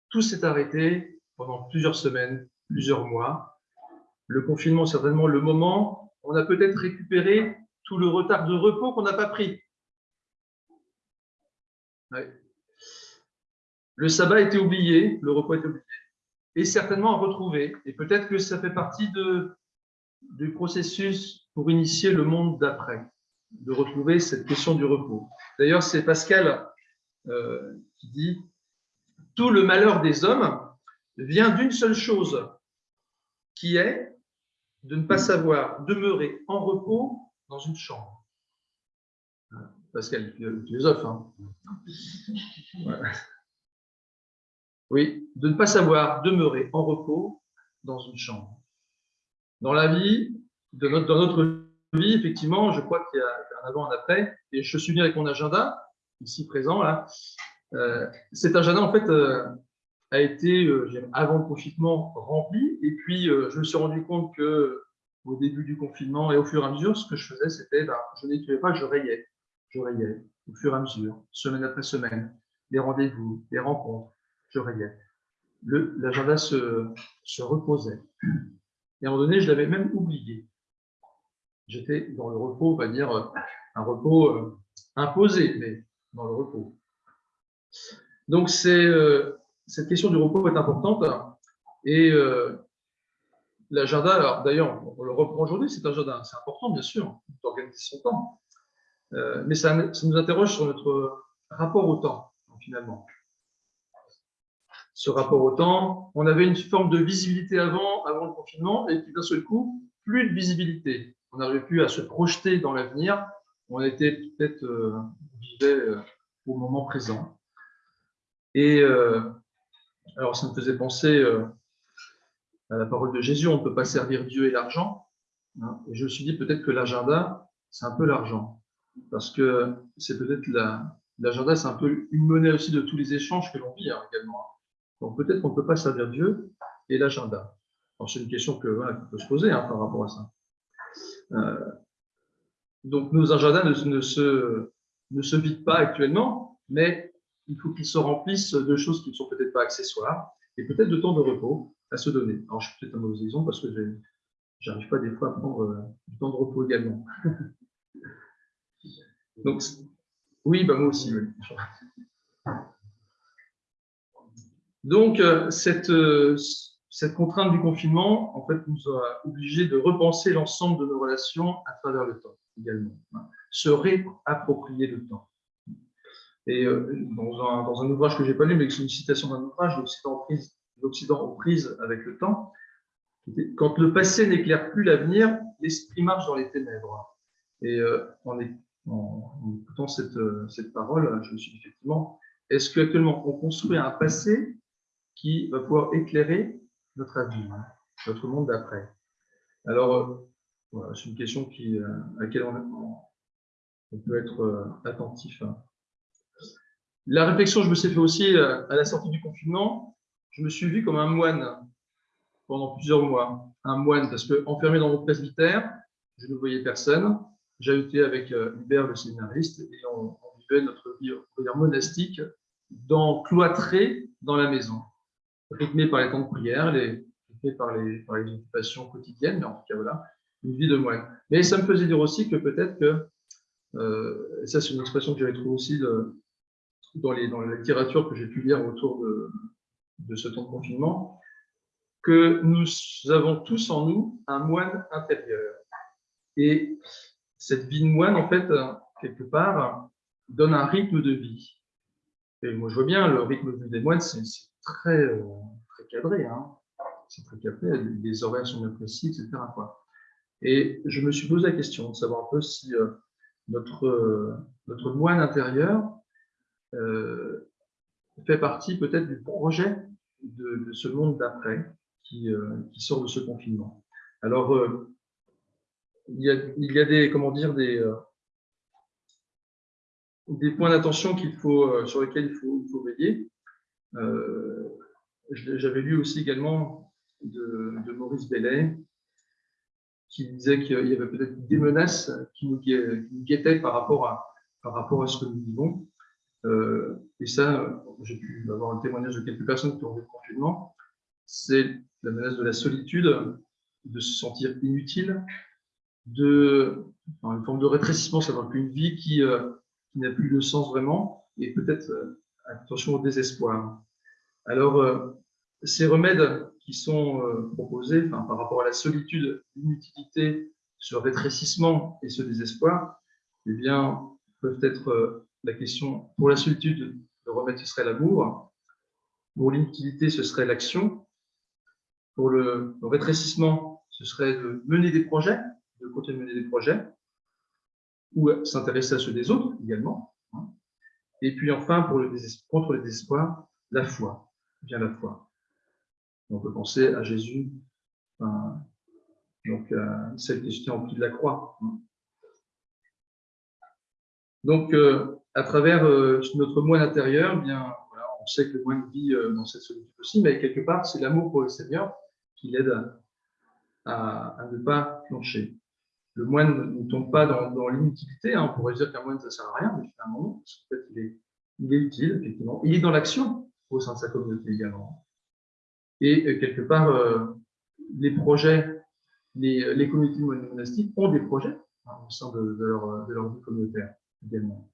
S2: tout s'est arrêté pendant plusieurs semaines, plusieurs mois. Le confinement, certainement le moment, on a peut-être récupéré tout le retard de repos qu'on n'a pas pris. le sabbat été oublié, le repos été oublié, et certainement à retrouver. Et peut-être que ça fait partie du processus pour initier le monde d'après, de retrouver cette question du repos. D'ailleurs, c'est Pascal euh, qui dit « Tout le malheur des hommes vient d'une seule chose, qui est de ne pas savoir demeurer en repos dans une chambre. » Pascal, philosophe. Hein. Oui, de ne pas savoir demeurer en repos dans une chambre. Dans la vie, dans notre vie, effectivement, je crois qu'il y a un avant, un après, et je suis bien avec mon agenda, ici présent, là. Euh, cet agenda, en fait, euh, a été, euh, avant le confinement, rempli, et puis je me suis rendu compte que au début du confinement et au fur et à mesure, ce que je faisais, c'était, ben, je n'écrivais pas, je rayais. Je rayais au fur et à mesure, semaine après semaine, les rendez-vous, les rencontres, je rayais. L'agenda se, se, reposait. Et à un moment donné, je l'avais même oublié. J'étais dans le repos, on va dire un repos euh, imposé, mais dans le repos. Donc, euh, cette question du repos est importante. Et euh, l'agenda, d'ailleurs, on le reprend aujourd'hui, c'est agenda, c'est important, bien sûr, d'organiser son temps. mais ça, ça nous interroge sur notre rapport au temps, finalement ce rapport au temps. On avait une forme de visibilité avant, avant le confinement, et puis d'un seul coup, plus de visibilité. On n'arrivait plus à se projeter dans l'avenir. On était peut-être, euh, vivait euh, au moment présent. Et euh, alors, ça me faisait penser euh, à la parole de Jésus on ne peut pas servir Dieu et l'argent. Hein. et je me suis dit peut-être que l'agenda, c'est un peu l'argent. Parce que c'est peut-être l'agenda, c'est un peu une monnaie aussi de tous les échanges que l'on vit hein, également. Hein. Donc peut-être qu'on ne peut pas servir Dieu et l'agenda. C'est une question que, qu'on peut se poser par rapport à ça. Euh, donc nos agendas ne, se, ne se vident pas actuellement, mais il faut qu'ils se remplissent de choses qui ne sont peut-être pas accessoires et peut-être de temps de repos à se donner. Alors je suis peut-être un mauvais exemple parce que je n'arrive pas des fois à prendre euh, du temps de repos également. donc oui, bah moi aussi. Oui. Donc, euh, cette, euh, cette contrainte du confinement, en fait, nous a obligés de repenser l'ensemble de nos relations à travers le temps également. Hein. Se réapproprier le temps. Et euh, dans, un, dans un ouvrage que je n'ai pas lu, mais c'est une citation d'un ouvrage, L'Occident aux avec le temps, quand le passé n'éclaire plus l'avenir, l'esprit marche dans les ténèbres. Et en, en, écoutant cette, cette parole, je me suis dit effectivement, est-ce qu'actuellement on construit un passé qui va pouvoir éclairer notre avenir, notre monde d'après? Alors, euh, voilà, c'est une question qui, euh, à laquelle on, on peut être euh, attentif. Hein. La réflexion, je me suis fait aussi à la sortie du confinement, je me suis vu comme un moine pendant plusieurs mois. Un moine, parce que enfermé dans mon presbytère, je ne voyais personne. Été avec Hubert, le séminariste, et on, vivait notre vie monastique dans, cloîtré dans la maison rythmé par les temps de prière, les, par les occupations quotidiennes, mais en tout cas, voilà, une vie de moine. Mais ça me faisait dire aussi que peut-être que, euh, et ça c'est une expression que j'avais trouvée aussi dans, les, dans la littérature que j'ai pu lire autour de, de ce temps de confinement, que nous avons tous en nous un moine intérieur. Et cette vie de moine, en fait, quelque part, donne un rythme de vie. Et moi, je vois bien, le rythme de vie des moines, c'est très, euh, très cadré. Hein. C'est très cadré, les horaires sont bien précis, etc. Et je me suis posé la question de savoir un peu si euh, notre, euh, notre moine intérieur fait partie peut-être du projet de, ce monde d'après qui, qui, sort de ce confinement. Alors, il y, a, il, y a, des, comment dire, des, des points d'attention qu'il sur lesquels il faut, il faut veiller. Euh, j'avais lu aussi également de, Maurice Bellet qui disait qu'il y avait peut-être des menaces qui nous, guettaient par rapport à, par rapport à ce que nous vivons. Euh, et ça, j'ai pu avoir un témoignage de quelques personnes qui ont vu le confinement. C'est la menace de la solitude, de se sentir inutile, de une forme de rétrécissement, c'est-à-dire qu'une vie qui, euh, qui n'a plus de sens vraiment, et peut-être attention au désespoir. Alors, euh, ces remèdes qui sont euh, proposés par rapport à la solitude, l'inutilité, ce rétrécissement et ce désespoir, eh bien, peuvent être euh, la question pour la solitude, le remède ce serait l'amour, pour l'inutilité ce serait l'action, pour le, rétrécissement ce serait de mener des projets, de continuer de mener des projets, ou s'intéresser à ceux des autres également. Hein. Et puis enfin, pour le contre le désespoir, la foi, bien la foi. On peut penser à Jésus, donc à celle qui était en pied de la croix. Hein. Donc, euh, à travers euh, notre moine intérieur, eh bien, on sait que le moine vit euh, dans cette solitude aussi, mais quelque part, c'est l'amour pour le Seigneur qui l'aide à, ne pas plancher le moine ne tombe pas dans, l'inutilité. Hein. On pourrait dire qu'un moine, ça ne sert à rien, mais finalement, en fait, il est, il est utile, effectivement. Il est dans l'action au sein de sa communauté également. Et euh, quelque part, les projets, les, communautés monastiques ont des projets hein, au sein de, leur, vie communautaire également.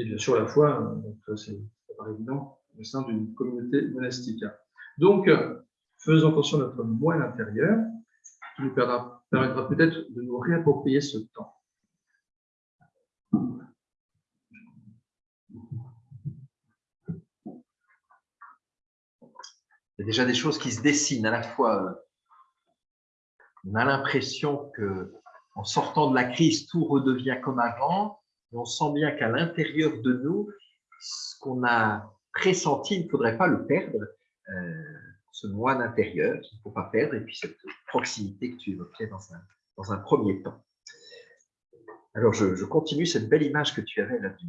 S2: Et bien sûr, la foi, euh, c'est évident, au sein d'une communauté monastique. Donc, faisons attention à notre moine intérieur, qui nous permettra permettra peut-être de nous réapproprier ce temps.
S4: Il y a déjà des choses qui se dessinent. À la fois, on a l'impression que en sortant de la crise, tout redevient comme avant, on sent bien qu'à l'intérieur de nous, ce qu'on a pressenti, il ne faudrait pas le perdre. Euh, ce moine intérieur qu'il ne faut pas perdre, et puis cette proximité que tu évoquais dans un, premier temps. Alors, je, continue cette belle image que tu avais là du,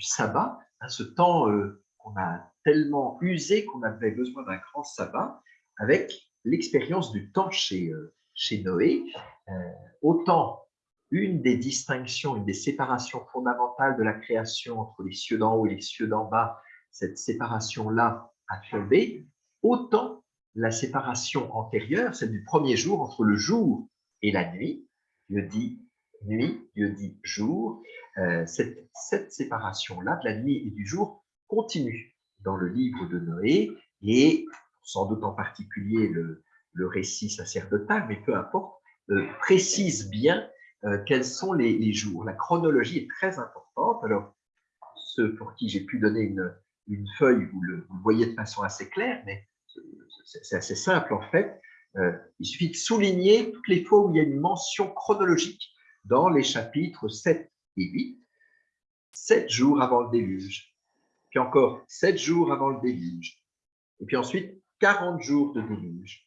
S4: sabbat, hein, ce temps euh, qu'on a tellement usé qu'on avait besoin d'un grand sabbat, avec l'expérience du temps chez, euh, Noé. Autant une des distinctions, une des séparations fondamentales de la création entre les cieux d'en haut et les cieux d'en bas, cette séparation-là a tombé, autant la séparation antérieure, celle du premier jour entre le jour et la nuit. Dieu dit nuit, Dieu dit jour. Euh, cette, cette séparation-là de la nuit et du jour continue dans le livre de Noé et sans doute en particulier le, le récit sacerdotal, mais peu importe, euh, précise bien euh, quels sont les, jours? La chronologie est très importante. Alors, ceux pour qui j'ai pu donner une, feuille, vous le, vous le voyez de façon assez claire, mais c'est assez simple en fait. Euh, il suffit de souligner toutes les fois où il y a une mention chronologique dans les chapitres 7 et 8. Sept jours avant le déluge, puis encore sept jours avant le déluge, et puis ensuite 40 jours de déluge.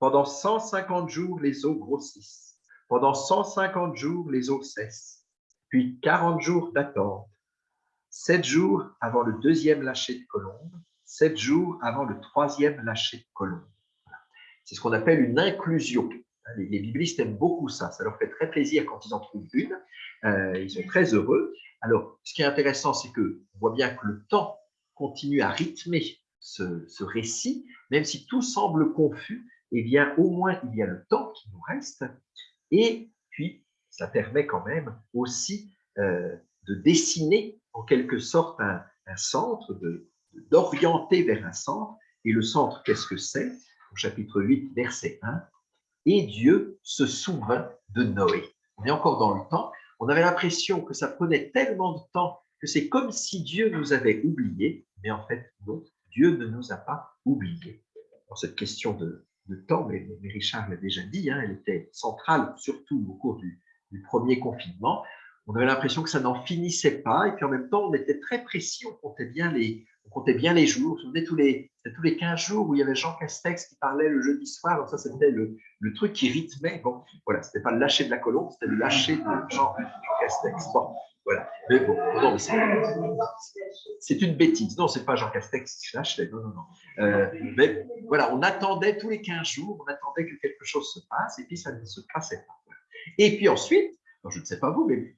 S4: Pendant 150 jours, les eaux grossissent. Pendant 150 jours, les eaux cessent. Puis 40 jours d'attente. Sept jours avant le deuxième lâcher de colombe, sept jours avant le troisième lâcher de colombe. C'est ce qu'on appelle une inclusion. Les, biblistes aiment beaucoup ça, ça leur fait très plaisir quand ils en trouvent une, euh, ils sont très heureux. Alors, ce qui est intéressant, c'est que on voit bien que le temps continue à rythmer ce, récit, même si tout semble confus, eh bien, au moins, il y a le temps qui nous reste, et puis, ça permet quand même aussi euh, de dessiner en quelque sorte un, centre, d'orienter vers un centre. Et le centre, qu'est-ce que c'est? Au chapitre 8, verset 1. Et Dieu se souvint de Noé. On est encore dans le temps. On avait l'impression que ça prenait tellement de temps que c'est comme si Dieu nous avait oubliés. Mais en fait, Dieu ne nous a pas oubliés. Dans cette question de, temps, mais, Richard l'a déjà dit, hein, elle était centrale, surtout au cours du, premier confinement on avait l'impression que ça n'en finissait pas, et puis en même temps, on était très précis, on comptait bien les, on comptait bien les jours. Vous vous souvenez, tous les, tous les 15 jours où il y avait Jean Castex qui parlait le jeudi soir. Alors ça, c'était le, truc qui rythmait. Bon, voilà, c'était pas le lâcher de la colombe, c'était le lâcher de Jean, Castex. Bon, voilà. Mais bon, non, c'est une bêtise. Non, c'est pas Jean Castex qui lâchait. Non, non, non. Euh, mais voilà, on attendait tous les 15 jours, on attendait que quelque chose se passe, et puis ça ne se passait pas. Et puis ensuite, je ne sais pas vous, mais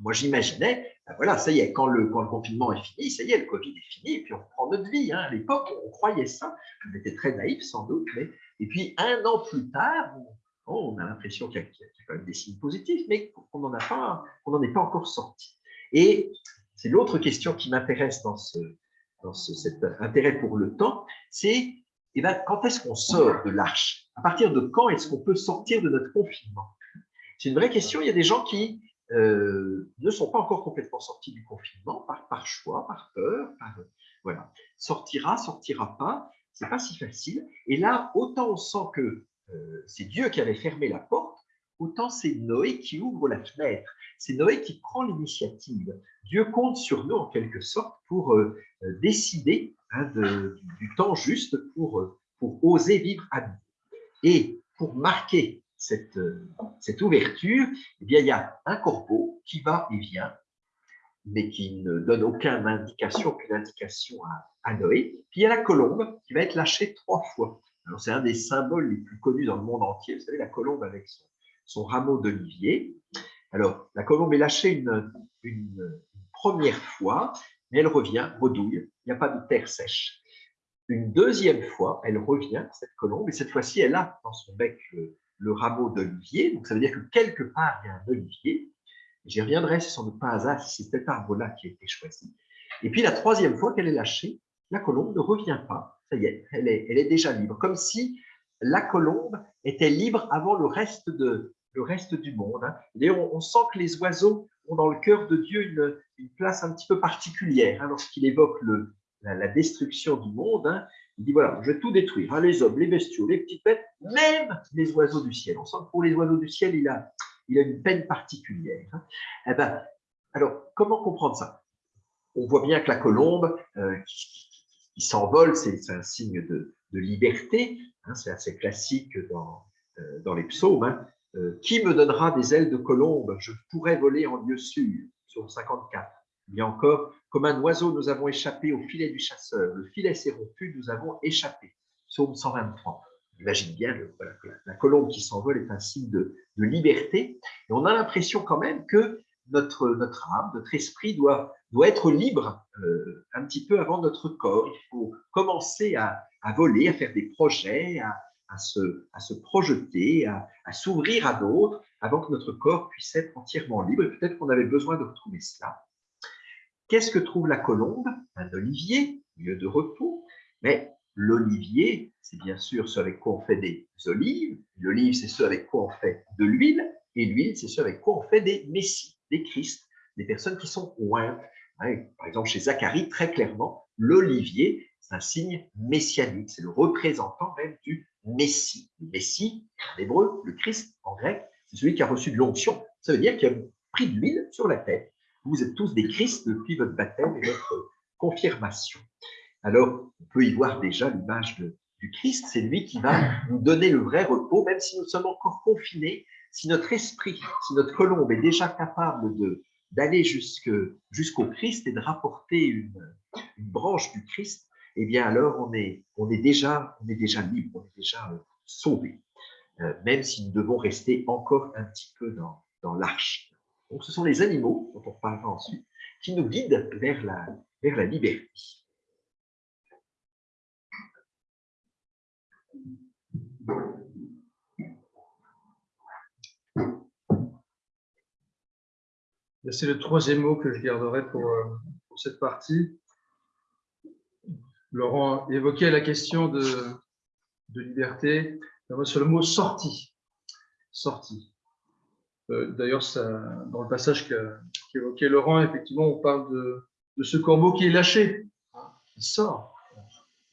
S4: moi j'imaginais, ben voilà, ça y est, quand le, confinement est fini, ça y est, le Covid est fini, et puis on reprend notre vie. Hein. À l'époque, on croyait ça, on était très naïf sans doute, mais et puis un an plus tard, on, a l'impression qu'il y, a quand même des signes positifs, mais qu'on n'en on est pas encore sorti. Et c'est l'autre question qui m'intéresse dans ce, dans cet intérêt pour le temps, c'est eh ben, quand est-ce qu'on sort de l'arche? À partir de quand est-ce qu'on peut sortir de notre confinement? C'est une vraie question. Il y a des gens qui euh, ne sont pas encore complètement sortis du confinement par, par choix, par peur. voilà. Sortira, sortira pas, c'est pas si facile. Et là, autant on sent que euh, c'est Dieu qui avait fermé la porte, autant c'est Noé qui ouvre la fenêtre. C'est Noé qui prend l'initiative. Dieu compte sur nous en quelque sorte pour euh, décider hein, du temps juste pour, pour oser vivre à nous. Et pour marquer cette, cette ouverture, eh bien, il y a un corbeau qui va et vient, mais qui ne donne aucune indication, aucune indication à, à Noé. Puis il y a la colombe qui va être lâchée trois fois. C'est un des symboles les plus connus dans le monde entier. Vous savez, la colombe avec son, rameau d'olivier. Alors, la colombe est lâchée une, une, première fois, mais elle revient, redouille. Il n'y a pas de terre sèche. Une deuxième fois, elle revient, cette colombe, et cette fois-ci, elle a dans son bec le rameau d'olivier. Donc, ça veut dire que quelque part, il y a un olivier. J'y reviendrai, c'est sans doute pas hasard si c'est cet arbre-là qui a été choisi. Et puis, la troisième fois qu'elle est lâchée, la colombe ne revient pas. Ça y est, elle est, déjà libre. Comme si la colombe était libre avant le reste, du monde. Hein. Et on, sent que les oiseaux ont dans le cœur de Dieu une, place un petit peu particulière hein, lorsqu'il évoque la, destruction du monde. Hein. Il dit voilà, je vais tout détruire, les hommes, les bestiaux, les petites bêtes, même les oiseaux du ciel. On sent que pour les oiseaux du ciel, il a, a une peine particulière. Eh ben, alors, comment comprendre ça? On voit bien que la colombe euh, qui, s'envole, c'est un signe de, liberté. Hein, c'est assez classique dans, euh, les psaumes. Hein. Euh, qui me donnera des ailes de colombe? Je pourrais voler en lieu sûr, sur 54. Il y a encore, comme un oiseau, nous avons échappé au filet du chasseur. Le filet s'est rompu, nous avons échappé. Psaume 123. Imagine bien la, colombe qui s'envole est un signe de, de, liberté. Et on a l'impression quand même que notre, âme, notre esprit doit, doit être libre euh, un petit peu avant notre corps. Il faut commencer à, à voler, à faire des projets, à, à, se, à se projeter, à, s'ouvrir à d'autres avant que notre corps puisse être entièrement libre. Peut-être qu'on avait besoin de retrouver cela. Qu'est-ce que trouve la colombe? Un olivier, lieu de repos. Mais l'olivier, c'est bien sûr ce avec quoi on fait des olives. L'olive, c'est ce avec quoi on fait de l'huile. Et l'huile, c'est ce avec quoi on fait des messies, des Christ, des personnes qui sont ointes. Par exemple, chez Zacharie, très clairement, l'olivier, c'est un signe messianique. C'est le représentant même du Messie. Le Messie, en hébreu, le Christ, en grec, c'est celui qui a reçu de l'onction. Ça veut dire qu'il a pris de l'huile sur la tête. Vous êtes tous des Christ depuis votre baptême et votre confirmation. Alors, on peut y voir déjà l'image du Christ. C'est lui qui va nous donner le vrai repos, même si nous sommes encore confinés. Si notre esprit, si notre colombe est déjà capable d'aller jusqu'au Christ et de rapporter une, une, branche du Christ, eh bien alors on est, on est, déjà, on est déjà libre, on est déjà euh, sauvé, euh, même si nous devons rester encore un petit peu dans, dans l'arche. Donc, ce sont les animaux, dont on parlera ensuite, qui nous guident vers la, vers la liberté.
S2: C'est le troisième mot que je garderai pour, euh, cette partie. Laurent évoquait la question de, liberté. Sur le mot sortie. Sortie. Euh, d'ailleurs, dans le passage qu'évoquait Laurent, effectivement, on parle de, ce corbeau qui est lâché, qui sort,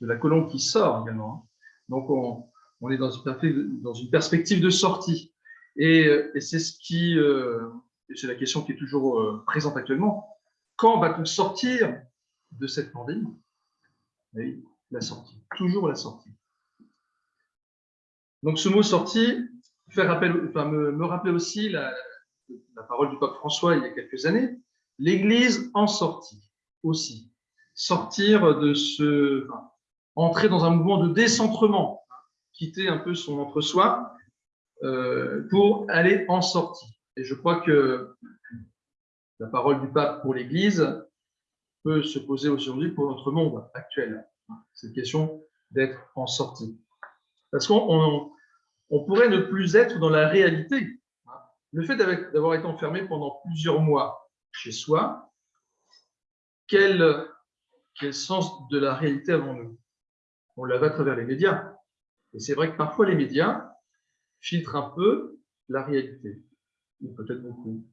S2: de la colombe qui sort également. Donc, on, est dans une, perspective de sortie. Et, et c'est ce qui, euh, c'est la question qui est toujours euh, présente actuellement. Quand va-t-on sortir de cette pandémie? Oui, La sortie, toujours la sortie. Donc, ce mot sortie, enfin, me, me rappeler aussi la, la, parole du pape François il y a quelques années, l'Église en sortie aussi. Sortir de ce, enfin, entrer dans un mouvement de décentrement, quitter un peu son entre-soi euh, pour aller en sortie. Et je crois que la parole du pape pour l'Église peut se poser aujourd'hui pour notre monde actuel. Cette question d'être en sortie. Parce qu'on on pourrait ne plus être dans la réalité. Le fait d'avoir été enfermé pendant plusieurs mois chez soi, quelle, quel sens de la réalité avons-nous? On l'avait à travers les médias. Et c'est vrai que parfois les médias filtrent un peu la réalité, ou peut-être beaucoup.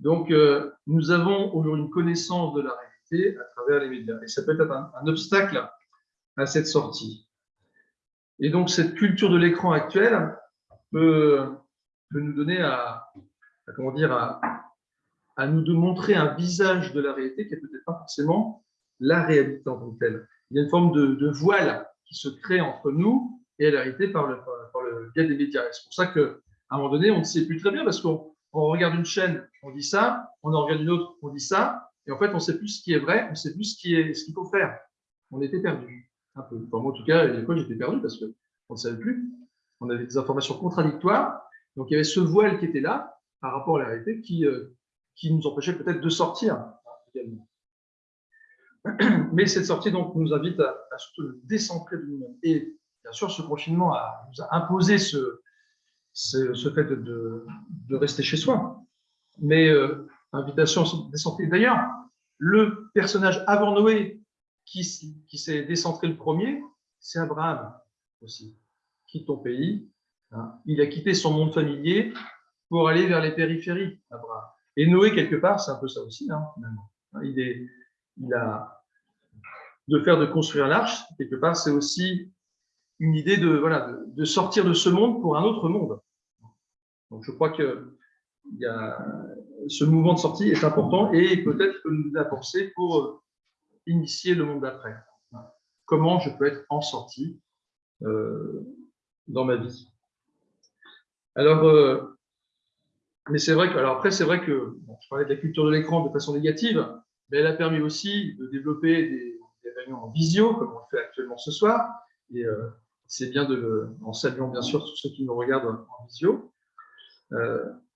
S2: Donc, euh, nous avons aujourd'hui une connaissance de la réalité à travers les médias. Et ça peut être un, obstacle à cette sortie. Et donc, cette culture de l'écran actuelle peut, nous donner à, comment dire, à, nous de montrer un visage de la réalité qui n'est peut-être pas forcément la réalité en tant que telle. Il y a une forme de, voile qui se crée entre nous et la réalité par le, par le biais des médias. C'est pour ça qu'à un moment donné, on ne sait plus très bien parce qu'on on regarde une chaîne, on dit ça, on en regarde une autre, on dit ça, et en fait, on ne sait plus ce qui est vrai, on ne sait plus ce qu'il faut faire. On était perdu, un peu. moi, en tout cas, des fois, j'étais perdu parce qu'on ne savait plus. On avait des informations contradictoires. Donc, il y avait ce voile qui était là par rapport à la réalité qui, euh, qui nous empêchait peut-être de sortir également. Mais cette sortie donc, nous invite à, surtout le décentrer de nous-mêmes. Et bien sûr, ce confinement a, nous a imposé ce, ce, fait de, rester chez soi. Mais euh, invitation à décentrer. D'ailleurs, le personnage avant Noé qui, qui s'est décentré le premier, c'est Abraham aussi. Quitte ton pays. Hein. Il a quitté son monde familier pour aller vers les périphéries, Abraham. Et Noé, quelque part, c'est un peu ça aussi, hein. Hein, il, est, il a de faire de construire l'arche, quelque part, c'est aussi une idée de, voilà, de, sortir de ce monde pour un autre monde. Donc, je crois que ce mouvement de sortie est important et peut-être que nous a pensé pour euh, initier le monde d'après. Comment je peux être en sortie euh, dans ma vie. Alors, euh, mais c'est vrai que, alors après, c'est vrai que je parlais de la culture de l'écran de façon négative, mais elle a permis aussi de développer des, réunions en visio, comme on le fait actuellement ce soir. Et c'est bien de en saluant bien sûr tous ceux qui nous regardent en visio,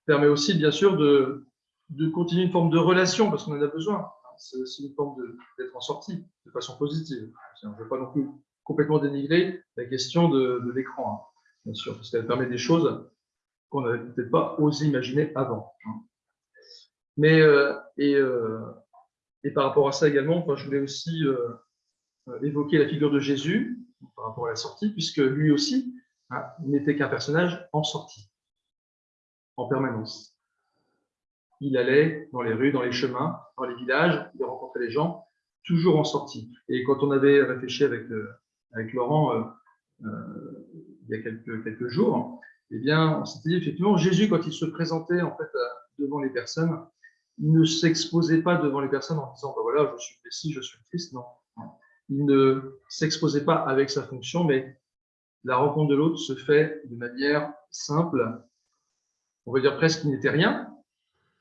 S2: permet aussi bien sûr de, de continuer une forme de relation parce qu'on en a besoin. C'est aussi une forme d'être en sortie de façon positive. Je ne veux pas non plus complètement dénigrer la question de, l'écran, hein, bien sûr, parce qu'elle permet des choses qu'on n'avait peut-être pas osé imaginer avant. Hein. Mais, euh, et, euh, et, par rapport à ça également, je voulais aussi euh, évoquer la figure de Jésus par rapport à la sortie, puisque lui aussi hein, n'était qu'un personnage en sortie, en permanence. Il allait dans les rues, dans les chemins, dans les villages, il rencontrait les gens, toujours en sortie. Et quand on avait réfléchi avec, avec Laurent il y a quelques, quelques jours, eh bien, on dit effectivement, Jésus, quand il se présentait en fait euh, devant les personnes, il ne s'exposait pas devant les personnes en disant, ben voilà, je suis Messie, je suis Christ, non. Il ne s'exposait pas avec sa fonction, mais la rencontre de l'autre se fait de manière simple. On va dire presque qu'il n'était rien,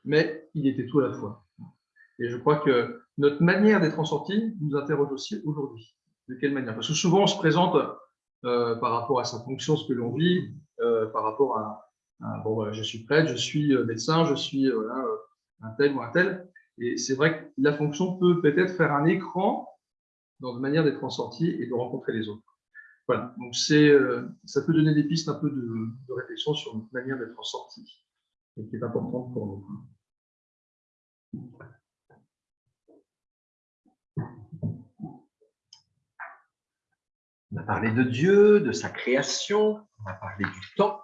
S2: mais il était tout à la fois. Et je crois que notre manière d'être en sortie nous interroge aussi aujourd'hui. De quelle manière? Parce que souvent, on se présente euh, par rapport à sa fonction, ce que l'on vit, euh, par rapport à, bon, je suis prêtre, je suis euh, médecin, je suis un tel ou un tel. Et c'est vrai que la fonction peut peut-être faire un écran dans une manière d'être en sortie et de rencontrer les autres. Voilà, donc c'est, ça peut donner des pistes un peu de, de réflexion sur notre manière d'être en sortie, et qui est importante pour nous.
S4: On a parlé de Dieu, de sa création, on a parlé du temps.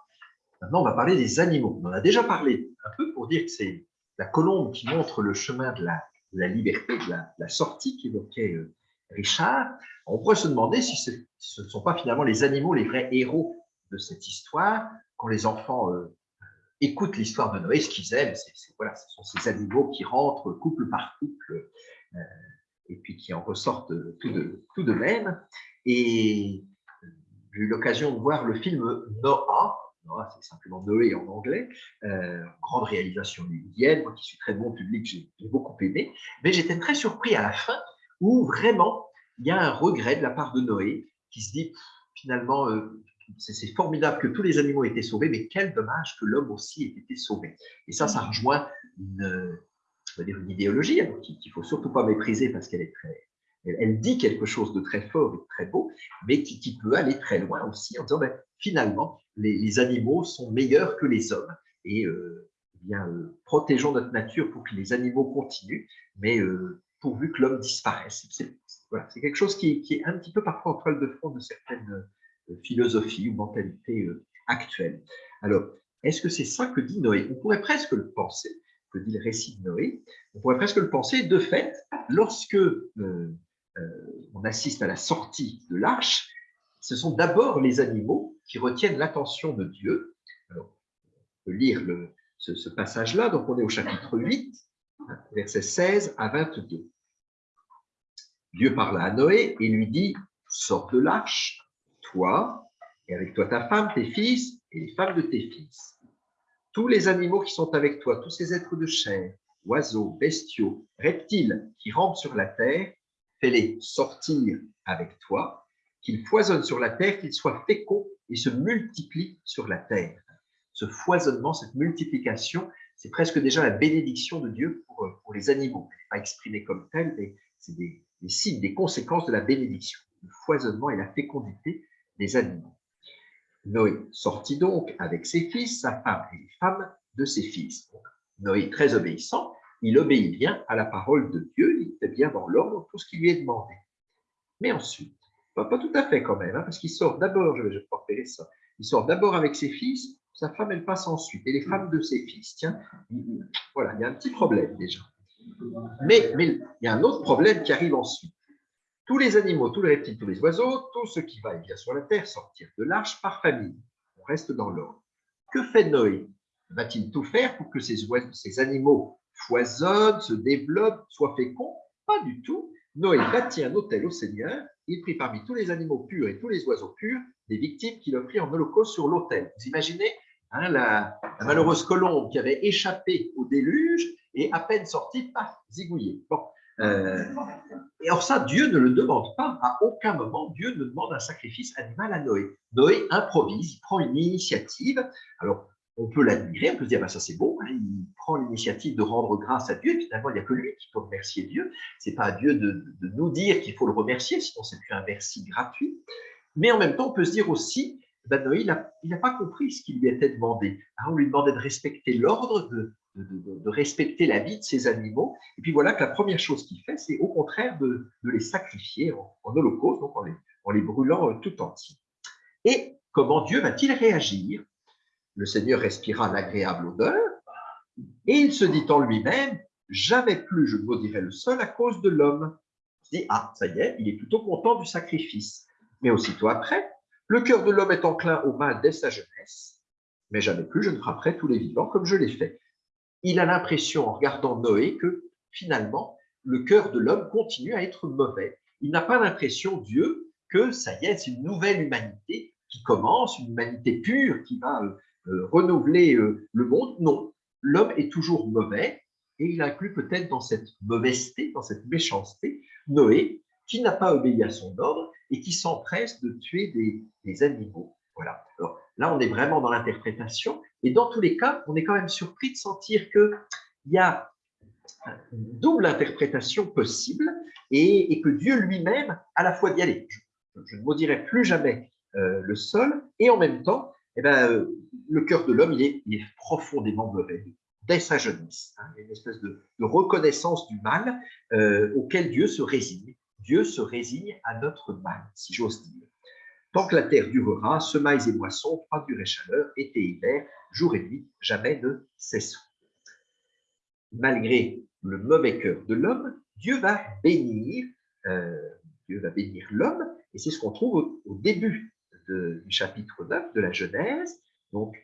S4: Maintenant, on va parler des animaux. On en a déjà parlé un peu pour dire que c'est la colombe qui montre le chemin de la, liberté, de la, sortie qu'évoquait euh, Richard. On pourrait se demander si, ce ne sont pas finalement les animaux les vrais héros de cette histoire. Quand les enfants euh, écoutent l'histoire de Noé, ce qu'ils aiment, voilà, ce sont ces animaux qui rentrent couple par couple euh, et puis qui en ressortent tout de, même. Et j'ai eu l'occasion de voir le film Noah, Noah c'est simplement Noé en anglais, euh, grande réalisation hollywoodienne, moi qui suis très bon public, j'ai beaucoup aimé, mais j'étais très surpris à la fin où vraiment il y a un regret de la part de Noé qui se dit finalement euh, c'est formidable que tous les animaux aient été sauvés, mais quel dommage que l'homme aussi ait été sauvé. Et ça, ça rejoint une, une idéologie hein, qu'il ne faut surtout pas mépriser parce qu'elle est très, elle, dit quelque chose de très fort et de très beau, mais qui, peut aller très loin aussi en disant ben, finalement, les, animaux sont meilleurs que les hommes et euh, eh bien, euh, protégeons notre nature pour que les animaux continuent, mais euh, pourvu que l'homme disparaisse. C'est voilà, quelque chose qui, est un petit peu parfois en toile de fond de certaines euh, philosophies ou mentalités euh, actuelles. Alors, est-ce que c'est ça que dit Noé? On pourrait presque le penser, que dit le récit de Noé. On pourrait presque le penser. De fait, lorsque euh, on assiste à la sortie de l'arche, ce sont d'abord les animaux qui retiennent l'attention de Dieu. On peut lire ce passage-là. Donc, on est au chapitre 8, versets 16 à 22. Dieu parla à Noé et lui dit, sors de l'arche, toi, et avec toi ta femme, tes fils et les femmes de tes fils. Tous les animaux qui sont avec toi, tous ces êtres de chair, oiseaux, bestiaux, reptiles qui rampent sur la terre, fais-les sortir avec toi, qu'ils foisonnent sur la terre, qu'ils soient féconds et se multiplient sur la terre. Ce foisonnement, cette multiplication, c'est presque déjà la bénédiction de Dieu pour, pour les animaux. Pas exprimé comme tel, mais c'est des, des signes, des conséquences de la bénédiction, le foisonnement et la fécondité des animaux. Noé sortit donc avec ses fils, sa femme et les femmes de ses fils. Noé, très obéissant, il obéit bien à la parole de Dieu, il fait bien dans l'ordre tout ce qui lui est demandé. Mais ensuite, pas, tout à fait quand même, hein, parce qu'il sort d'abord, je vais repérer ça, il sort d'abord avec ses fils, sa femme elle passe ensuite, et les femmes de ses fils. Tiens, voilà, il y a un petit problème déjà. Mais, il y a un autre problème qui arrive ensuite. Tous les animaux, tous les reptiles, tous les oiseaux, tout ce qui va et vient sur la terre sortir de l'arche par famille. On reste dans l'ordre. Que fait Noé? Va-t-il tout faire pour que ces, ces animaux foisonnent, se développent, soient féconds Pas du tout. Noé bâtit un autel au Seigneur. Il prit parmi tous les animaux purs et tous les oiseaux purs des victimes qu'il offrit en holocauste sur l'autel. Vous imaginez hein, la, malheureuse colombe qui avait échappé au déluge et à peine sortie, paf, zigouillée. Bon, euh, et or ça, Dieu ne le demande pas. À aucun moment, Dieu ne demande un sacrifice animal à Noé. Noé improvise, il prend une initiative. Alors, on peut l'admirer, on peut se dire, bah, ça c'est beau, hein, il prend l'initiative de rendre grâce à Dieu, et finalement, il n'y a que lui qui peut remercier Dieu. Ce n'est pas à Dieu de, nous dire qu'il faut le remercier, sinon c'est plus un merci gratuit. Mais en même temps, on peut se dire aussi, ben Noé, il n'a pas compris ce qui lui était demandé. on lui demandait de respecter l'ordre, de, de, respecter la vie de ces animaux. Et puis voilà que la première chose qu'il fait, c'est au contraire de, les sacrifier en, holocauste, donc en les, brûlant euh, tout entiers. Et comment Dieu va-t-il réagir? Le Seigneur respira l'agréable odeur et il se dit en lui-même, jamais plus je ne maudirai le sol à cause de l'homme. Il dit, ah, ça y est, il est plutôt content du sacrifice. Mais aussitôt après, le cœur de l'homme est enclin au mal dès sa jeunesse, mais jamais plus je ne frapperai tous les vivants comme je l'ai fait il a l'impression, en regardant Noé, que finalement, le cœur de l'homme continue à être mauvais. Il n'a pas l'impression, Dieu, que ça y est, c'est une nouvelle humanité qui commence, une humanité pure qui va euh, euh, renouveler euh, le monde. Non, l'homme est toujours mauvais et il inclut peut-être dans cette mauvaiseté, dans cette méchanceté, Noé, qui n'a pas obéi à son ordre et qui s'empresse de tuer des, des animaux. Voilà. Là, on est vraiment dans l'interprétation. Et dans tous les cas, on est quand même surpris de sentir qu'il y a une double interprétation possible et, que Dieu lui-même, à la fois dit, allez, je, ne maudirai plus jamais euh, le sol, et en même temps, eh ben, euh, le cœur de l'homme, il est, profondément mauvais dès sa jeunesse. Hein. a une espèce de, reconnaissance du mal euh, auquel Dieu se résigne. Dieu se résigne à notre mal, si j'ose dire. Tant que la terre durera, semailles et moissons, froid, dur et chaleur, été et hiver, jour et nuit, jamais ne cesseront. Malgré le mauvais cœur de l'homme, Dieu va bénir, euh, Dieu va bénir l'homme, et c'est ce qu'on trouve au, début du chapitre 9 de la Genèse. Donc,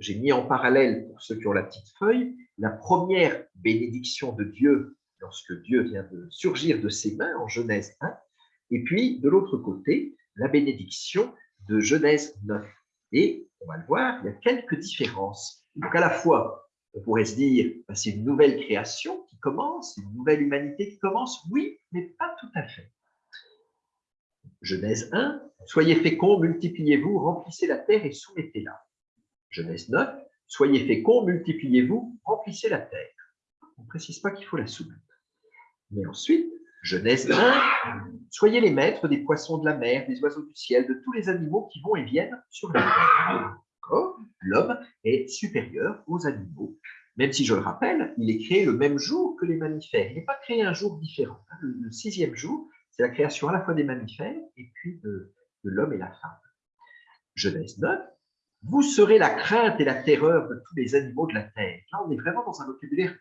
S4: j'ai mis en parallèle, pour ceux qui ont la petite feuille, la première bénédiction de Dieu lorsque Dieu vient de surgir de ses mains en Genèse 1, et puis de l'autre côté, la bénédiction de Genèse 9. Et on va le voir, il y a quelques différences. Donc à la fois, on pourrait se dire, ben, c'est une nouvelle création qui commence, une nouvelle humanité qui commence, oui, mais pas tout à fait. Genèse 1, soyez féconds, multipliez-vous, remplissez la terre et soumettez-la. Genèse 9, soyez féconds, multipliez-vous, remplissez la terre. On ne précise pas qu'il faut la soumettre. Mais ensuite, Genèse 1, soyez les maîtres des poissons de la mer, des oiseaux du ciel, de tous les animaux qui vont et viennent sur la terre. L'homme est supérieur aux animaux Même si, je le rappelle, il est créé le même jour que les mammifères. Il n'est pas créé un jour différent. Le, sixième jour, c'est la création à la fois des mammifères et puis de, l'homme et la femme. Genèse 9, vous serez la crainte et la terreur de tous les animaux de la terre. Là, on est vraiment dans un vocabulaire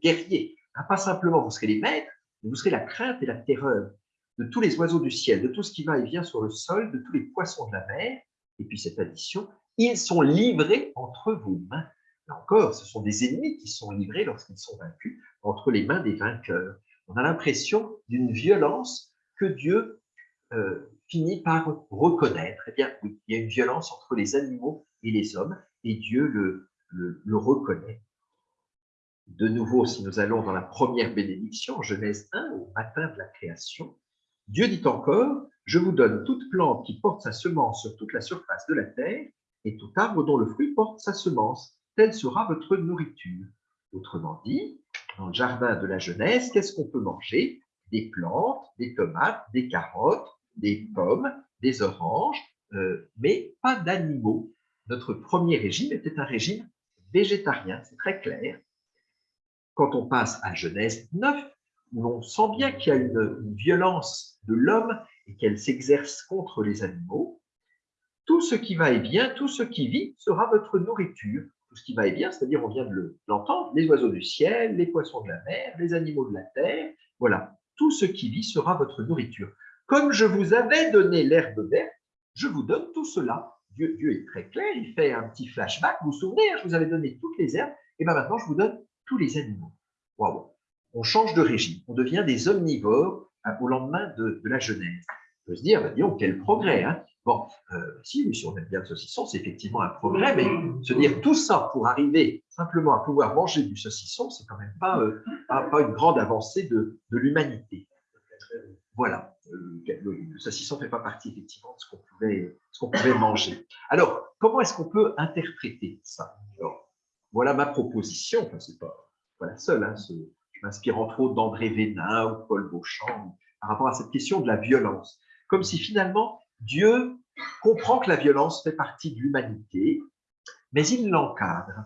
S4: guerrier. Hein, pas simplement vous serez les maîtres, vous serez la crainte et la terreur de tous les oiseaux du ciel, de tout ce qui va et vient sur le sol, de tous les poissons de la mer. Et puis cette addition, ils sont livrés entre vos mains. Là encore, ce sont des ennemis qui sont livrés lorsqu'ils sont vaincus entre les mains des vainqueurs. On a l'impression d'une violence que Dieu euh, finit par reconnaître. Eh bien, il y a une violence entre les animaux et les hommes, et Dieu le, reconnaît. De nouveau, si nous allons dans la première bénédiction, Genèse 1, au matin de la création, Dieu dit encore, je vous donne toute plante qui porte sa semence sur toute la surface de la terre, et tout arbre dont le fruit porte sa semence telle sera votre nourriture. Autrement dit, dans le jardin de la jeunesse, qu'est-ce qu'on peut manger? Des plantes, des tomates, des carottes, des pommes, des oranges, euh, mais pas d'animaux. Notre premier régime était un régime végétarien, c'est très clair. Quand on passe à Genèse 9, où on sent bien qu'il y a une violence de l'homme et qu'elle s'exerce contre les animaux, tout ce qui va et vient, tout ce qui vit sera votre nourriture tout ce qui va et bien, c'est-à-dire, on vient de l'entendre, les oiseaux du ciel, les poissons de la mer, les animaux de la terre, voilà, tout ce qui vit sera votre nourriture. Comme je vous avais donné l'herbe verte, je vous donne tout cela. Dieu, Dieu, est très clair, il fait un petit flashback. Vous vous souvenez, hein, je vous avais donné toutes les herbes, et bien maintenant je vous donne tous les animaux. Waouh On change de régime, on devient des omnivores hein, au lendemain de, la Genèse. On peut se dire, bah, disons, quel progrès hein Bon, euh, si, on aime bien le saucisson, c'est effectivement un progrès, mais se dire tout ça pour arriver simplement à pouvoir manger du saucisson, c'est quand même pas, euh, pas, une grande avancée de, l'humanité. Voilà, euh, le, saucisson ne fait pas partie effectivement de ce qu'on pouvait, qu'on pouvait manger. Alors, comment est-ce qu'on peut interpréter ça Voilà ma proposition, enfin, c'est pas, pas la seule, hein, je m'inspire entre autres d'André Vénin ou Paul Beauchamp par rapport à cette question de la violence. Comme si finalement, Dieu comprend que la violence fait partie de l'humanité, mais il l'encadre.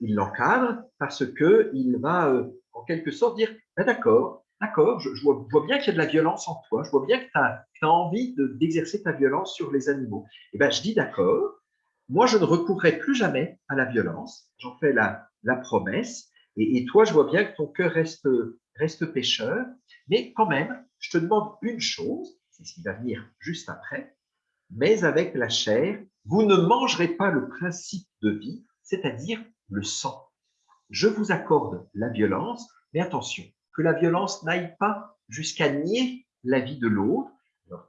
S4: Il l'encadre parce qu'il va, euh, en quelque sorte, dire ben D'accord, d'accord, je, vois, bien qu'il y a de la violence en toi, je vois bien que tu as, envie d'exercer ta violence sur les animaux. Et eh ben, je dis D'accord, moi, je ne recourrai plus jamais à la violence, j'en fais la, promesse, et, et, toi, je vois bien que ton cœur reste, reste pécheur, mais quand même, je te demande une chose, c'est ce qui va venir juste après, mais avec la chair, vous ne mangerez pas le principe de vie, c'est-à-dire le sang. Je vous accorde la violence, mais attention, que la violence n'aille pas jusqu'à nier la vie de l'autre.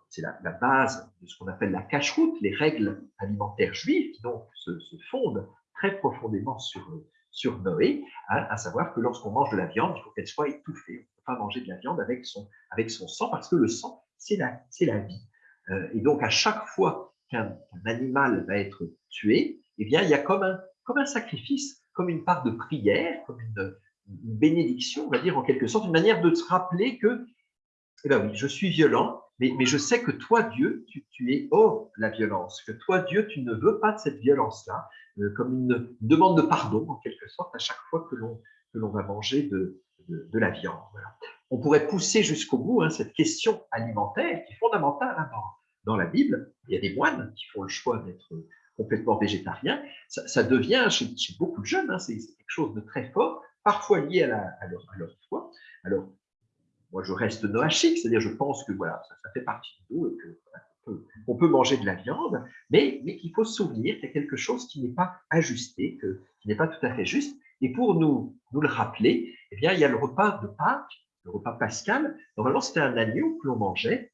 S4: C'est la, base de ce qu'on appelle la cache-route, les règles alimentaires juives qui donc se, fondent très profondément sur, sur Noé, hein, à savoir que lorsqu'on mange de la viande, il faut qu'elle soit étouffée. On ne peut pas manger de la viande avec son, avec son sang parce que le sang, c'est la, la vie. Euh, et donc, à chaque fois qu'un animal va être tué, eh bien, il y a comme un, comme un sacrifice, comme une part de prière, comme une, bénédiction, on va dire en quelque sorte, une manière de se rappeler que, eh bien oui, je suis violent, mais, je sais que toi, Dieu, tu, es hors la violence, que toi, Dieu, tu ne veux pas de cette violence-là, euh, comme une, demande de pardon, en quelque sorte, à chaque fois que l'on va manger de, de, la viande. On pourrait pousser jusqu'au bout hein, cette question alimentaire qui est fondamentale hein, dans, la Bible. Il y a des moines qui font le choix d'être complètement végétariens. Ça, devient, chez, beaucoup de jeunes, hein, c'est quelque chose de très fort, parfois lié à, leur, foi. Alors, moi, je reste noachique, c'est-à-dire je pense que voilà, ça, fait partie de nous et que peut manger de la viande, mais, mais qu'il faut se souvenir qu'il y a quelque chose qui n'est pas ajusté, qui n'est pas tout à fait juste. Et pour nous, le rappeler, eh bien, il y a le repas de Pâques, le repas pascal. Normalement, c'était un agneau que l'on mangeait.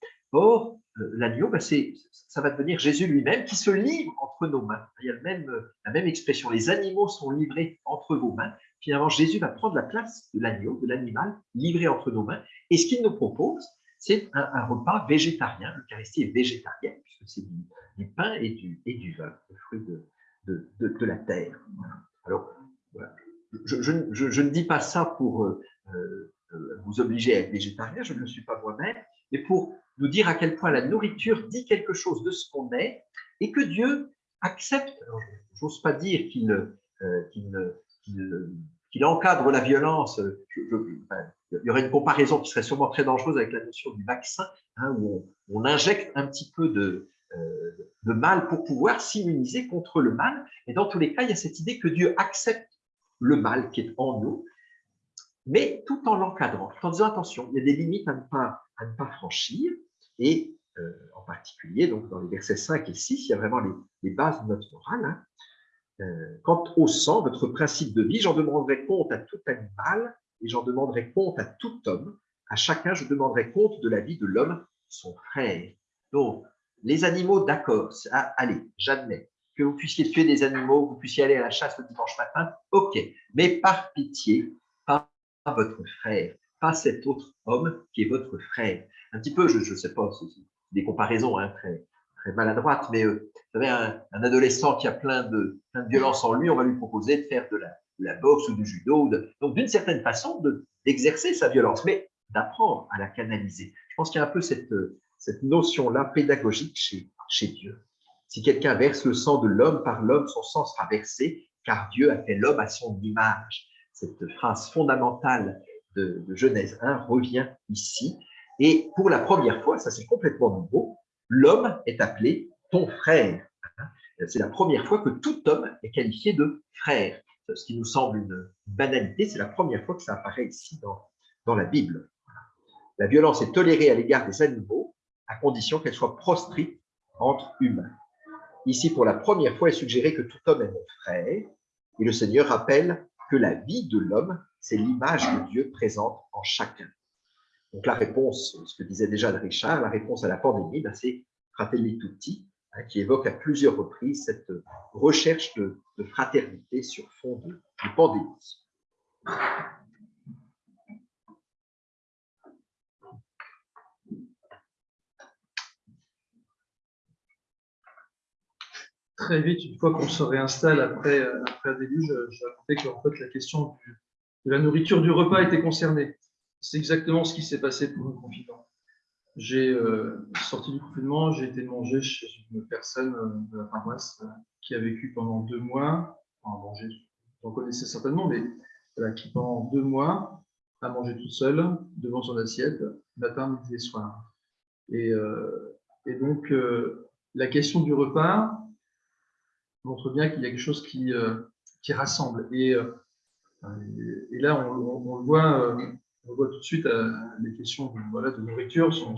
S4: L'agneau, ben, ça va devenir Jésus lui-même qui se livre entre nos mains. Il y a même, la même expression. Les animaux sont livrés entre vos mains. Finalement, Jésus va prendre la place de l'agneau, de l'animal, livré entre nos mains. Et ce qu'il nous propose, c'est un, repas végétarien. L'Eucharistie est végétarienne, puisque c'est du, pain et du, du vin, le fruit de, la terre. Alors, je, ne dis pas ça pour euh, euh, vous obliger à être végétarien, je ne le suis pas moi-même, mais pour nous dire à quel point la nourriture dit quelque chose de ce qu'on est et que Dieu accepte, j'ose pas dire qu'il euh, qu'il encadre la violence. il y aurait une comparaison qui serait sûrement très dangereuse avec la notion du vaccin, hein, où on, injecte un petit peu de, de mal pour pouvoir s'immuniser contre le mal. Et dans tous les cas, il y a cette idée que Dieu accepte le mal qui est en nous, mais tout en l'encadrant, en disant attention, il y a des limites à ne pas, à ne pas franchir. Et euh, en particulier, donc dans les versets 5 et 6, il y a vraiment les, bases de notre morale. Hein. Euh, quant au sang, votre principe de vie, j'en demanderai compte à tout animal et j'en demanderai compte à tout homme. À chacun, je demanderai compte de la vie de l'homme, son frère. Donc, les animaux, d'accord, ah, allez, j'admets que vous puissiez tuer des animaux, que vous puissiez aller à la chasse le dimanche matin, ok, mais par pitié, pas votre frère, pas cet autre homme qui est votre frère. Un petit peu, je ne sais pas, des comparaisons hein, très, très maladroites, mais euh, vous savez, un, adolescent qui a plein de, plein violence en lui, on va lui proposer de faire de la, boxe ou du judo, donc d'une certaine façon d'exercer sa violence, mais d'apprendre à la canaliser. Je pense qu'il y a un peu cette, cette notion-là pédagogique chez Dieu. Si quelqu'un verse le sang de l'homme, par l'homme, son sang sera versé, car Dieu a fait l'homme à son image. Cette phrase fondamentale de, Genèse 1 revient ici. Et pour la première fois, ça c'est complètement nouveau, l'homme est appelé ton frère. C'est la première fois que tout homme est qualifié de frère. Ce qui nous semble une banalité, c'est la première fois que ça apparaît ici dans, dans la Bible. La violence est tolérée à l'égard des animaux à condition qu'elle soit proscrite entre humains. Ici, pour la première fois, est suggéré que tout homme est mon frère, et le Seigneur rappelle que la vie de l'homme, c'est l'image de Dieu présente en chacun. Donc la réponse, ce que disait déjà Richard, la réponse à la pandémie, ben, c'est Fratelli Tutti, hein, qui évoque à plusieurs reprises cette recherche de, fraternité sur fond de pandémie.
S2: très vite, une fois qu'on se réinstalle après, euh, après un déluge, j'ai raconté que en fait, la question de la nourriture du repas était concernée. C'est exactement ce qui s'est passé pour le confinement. J'ai euh, sorti du confinement, j'ai été manger chez une personne euh, de la paroisse qui a vécu pendant deux mois, enfin, manger, vous en connaissez certainement, mais qui pendant deux mois a mangé toute seule devant son assiette, matin, midi et soir. Et, donc, la question du repas, montre bien qu'il y a quelque chose qui, euh, rassemble. Et, euh, là, on, le voit, euh, on voit tout de suite, les questions de, nourriture sont,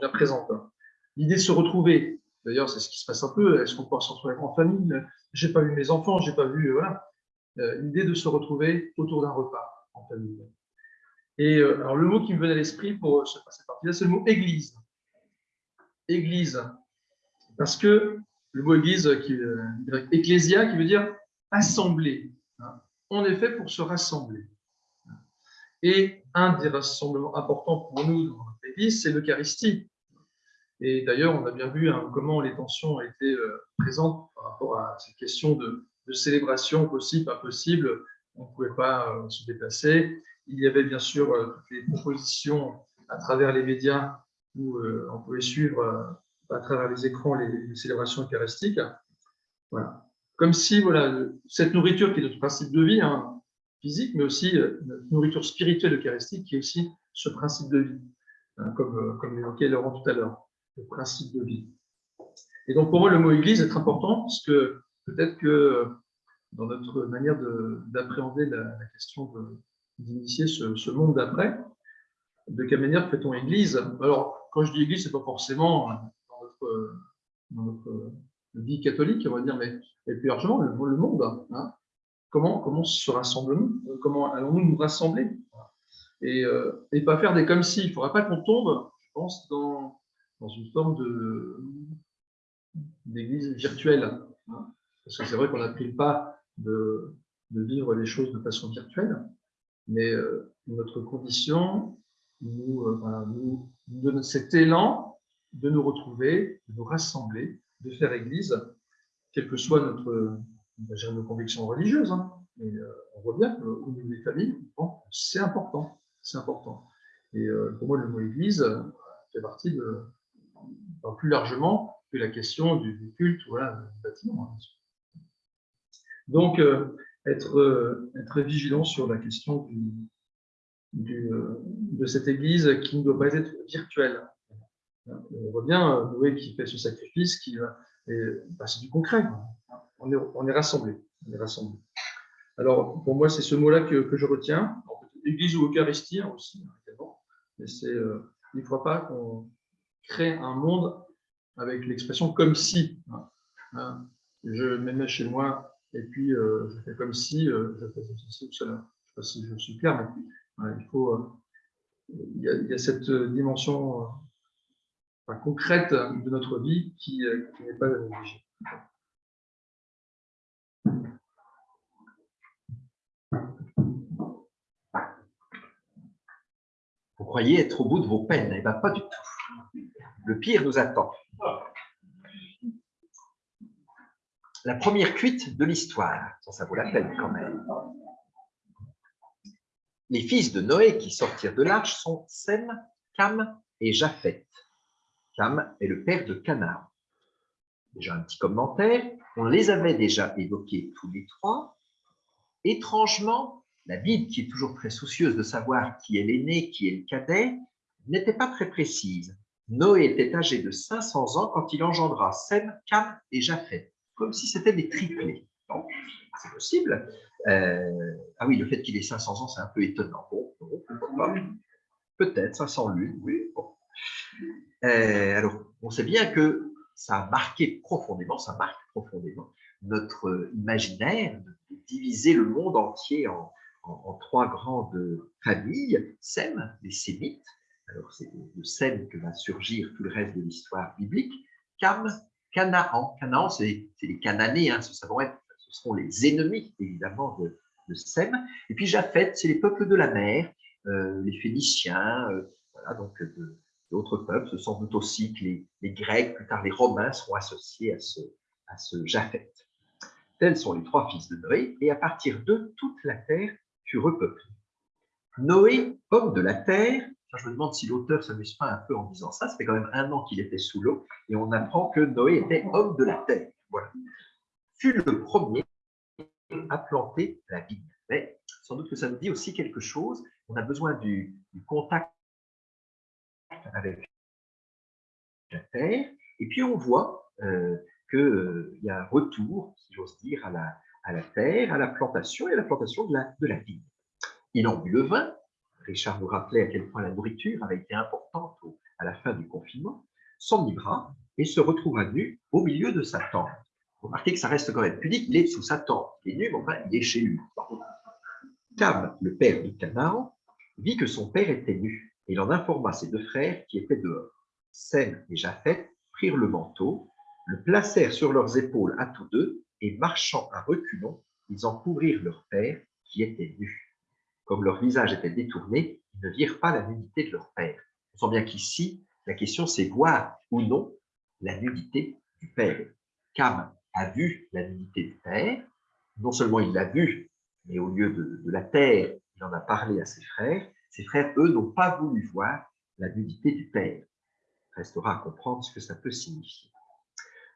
S2: bien présentes. Hein. L'idée de se retrouver, d'ailleurs, c'est ce qui se passe un peu. Est-ce qu'on peut se retrouver en famille? J'ai pas vu mes enfants, j'ai pas vu, voilà. L'idée de se retrouver autour d'un repas en famille. Et alors, le mot qui me venait à l'esprit pour cette partie-là, c'est le mot église. Église. Parce que le mot église, qui, euh, ecclésia, qui veut dire assembler. Hein. On est fait pour se rassembler. Et un des rassemblements importants pour nous dans notre église, c'est l'Eucharistie. Et d'ailleurs, on a bien vu hein, comment les tensions été euh, présentes par rapport à cette question de, célébration possible, pas possible. On ne pouvait pas euh, se déplacer. Il y avait bien sûr toutes les propositions à travers les médias où on pouvait suivre à travers les écrans les, célébrations eucharistiques. Voilà. Comme si voilà, cette nourriture qui est notre principe de vie, hein, physique, mais aussi euh, notre nourriture spirituelle eucharistique qui est aussi ce principe de vie, hein, comme, euh, comme l'évoquait Laurent tout à l'heure, le principe de vie. Et donc pour moi, le mot Église est important parce que peut-être que dans notre manière d'appréhender la, question d'initier ce, monde d'après, de quelle manière fait-on Église? Alors, quand je dis Église, ce n'est pas forcément dans notre vie catholique, on va dire, mais plus largement le, monde. Hein. Comment, comment se rassemblons-nous Comment allons-nous nous rassembler? Et, euh, et, pas faire des comme si. Il ne faudra pas qu'on tombe, je pense, dans, une forme d'église virtuelle. Hein. Parce que c'est vrai qu'on a pris pas de, de, vivre les choses de façon virtuelle, mais euh, notre condition nous, euh, nous donne cet élan de nous retrouver, de nous rassembler, de faire Église, quelle que soit notre, nos convictions religieuses. Hein. Mais euh, on voit bien qu'au niveau des familles, c'est important. C'est important. Et euh, pour moi, le mot Église fait partie de, plus largement que la question du, culte, voilà, du bâtiment. Hein. Donc, euh, être, euh, être vigilant sur la question euh, de cette Église qui ne doit pas être virtuelle. On voit bien euh, Noé qui fait ce sacrifice, qui, bah, c'est du concret. On est, rassemblés. Alors, pour moi, c'est ce mot-là que, je retiens. Église ou Eucharistie hein, aussi, évidemment. Mais c'est, il ne faut pas qu'on crée un monde avec l'expression comme si. Hein. Hein. Je mets chez moi et puis euh, je fais comme si euh, je fais cela. Je ne sais pas si je suis clair, mais il faut. Euh, il, y a, il, y a, cette dimension concrète de notre vie qui, qui n'est pas négligée.
S4: Vous croyez être au bout de vos peines Eh bien, pas du tout. Le pire nous attend. La première cuite de l'histoire, ça vaut la peine quand même. Les fils de Noé qui sortirent de l'arche sont Sem, Cam et Japheth. Cam est le père de Canaan. Déjà un petit commentaire, on les avait déjà évoqués tous les trois. Étrangement, la Bible, qui est toujours très soucieuse de savoir qui est l'aîné, qui est le cadet, n'était pas très précise. Noé était âgé de 500 ans quand il engendra Sem, Cam et Japheth, comme si c'était des triplés. C'est possible. Euh, ah oui, le fait qu'il ait 500 ans, c'est un peu étonnant. Bon, Peut-être 500 lunes, oui. Euh, alors, on sait bien que ça a marqué profondément, ça marque profondément notre imaginaire de diviser le monde entier en, en, trois grandes familles, Sem, les Sémites, alors c'est de Sem que va surgir tout le reste de l'histoire biblique, Cam, Canaan, Canaan c'est les Cananéens, ce, ce seront les ennemis évidemment de, de Sem, et puis Japheth, c'est les peuples de la mer, euh, les Phéniciens, euh, voilà, donc d'autres peuples, ce sont doute aussi que les, Grecs, plus tard les Romains seront associés à ce, à Japheth. Tels sont les trois fils de Noé, et à partir d'eux, toute la terre repeuplé. Noé, homme de la terre, je me demande si l'auteur s'amuse pas un peu en disant ça, ça fait quand même un an qu'il était sous l'eau, et on apprend que Noé était homme de la terre. Voilà. Fut le premier à planter la vigne. Mais sans doute que ça nous dit aussi quelque chose. On a besoin du, contact avec la terre, et puis on voit euh, qu'il euh, y a un retour, si j'ose dire, à la, à la terre, à la plantation et à la plantation de la, vigne. Il en but le vin. Richard nous rappelait à quel point la nourriture avait été importante à la fin du confinement. S'enivra et se retrouva nu au milieu de sa tente. Remarquez que ça reste quand même pudique, il est sous sa tente. Il est nu, mais enfin, il est chez lui. Cam, le père de Canaan, vit que son père était nu, et il en informa ses deux frères qui étaient dehors. Sem et Japheth prirent le manteau, le placèrent sur leurs épaules à tous deux, et marchant à reculons, ils en couvrirent leur père, qui était nu. Comme leur visage était détourné, ils ne virent pas la nudité de leur père. On sent bien qu'ici, la question c'est voir ou non la nudité du père. Cam a vu la nudité du père, non seulement il l'a vu, mais au lieu de, de, la terre, il en a parlé à ses frères. Ses frères, eux, n'ont pas voulu voir la nudité du père. Restera à comprendre ce que ça peut signifier.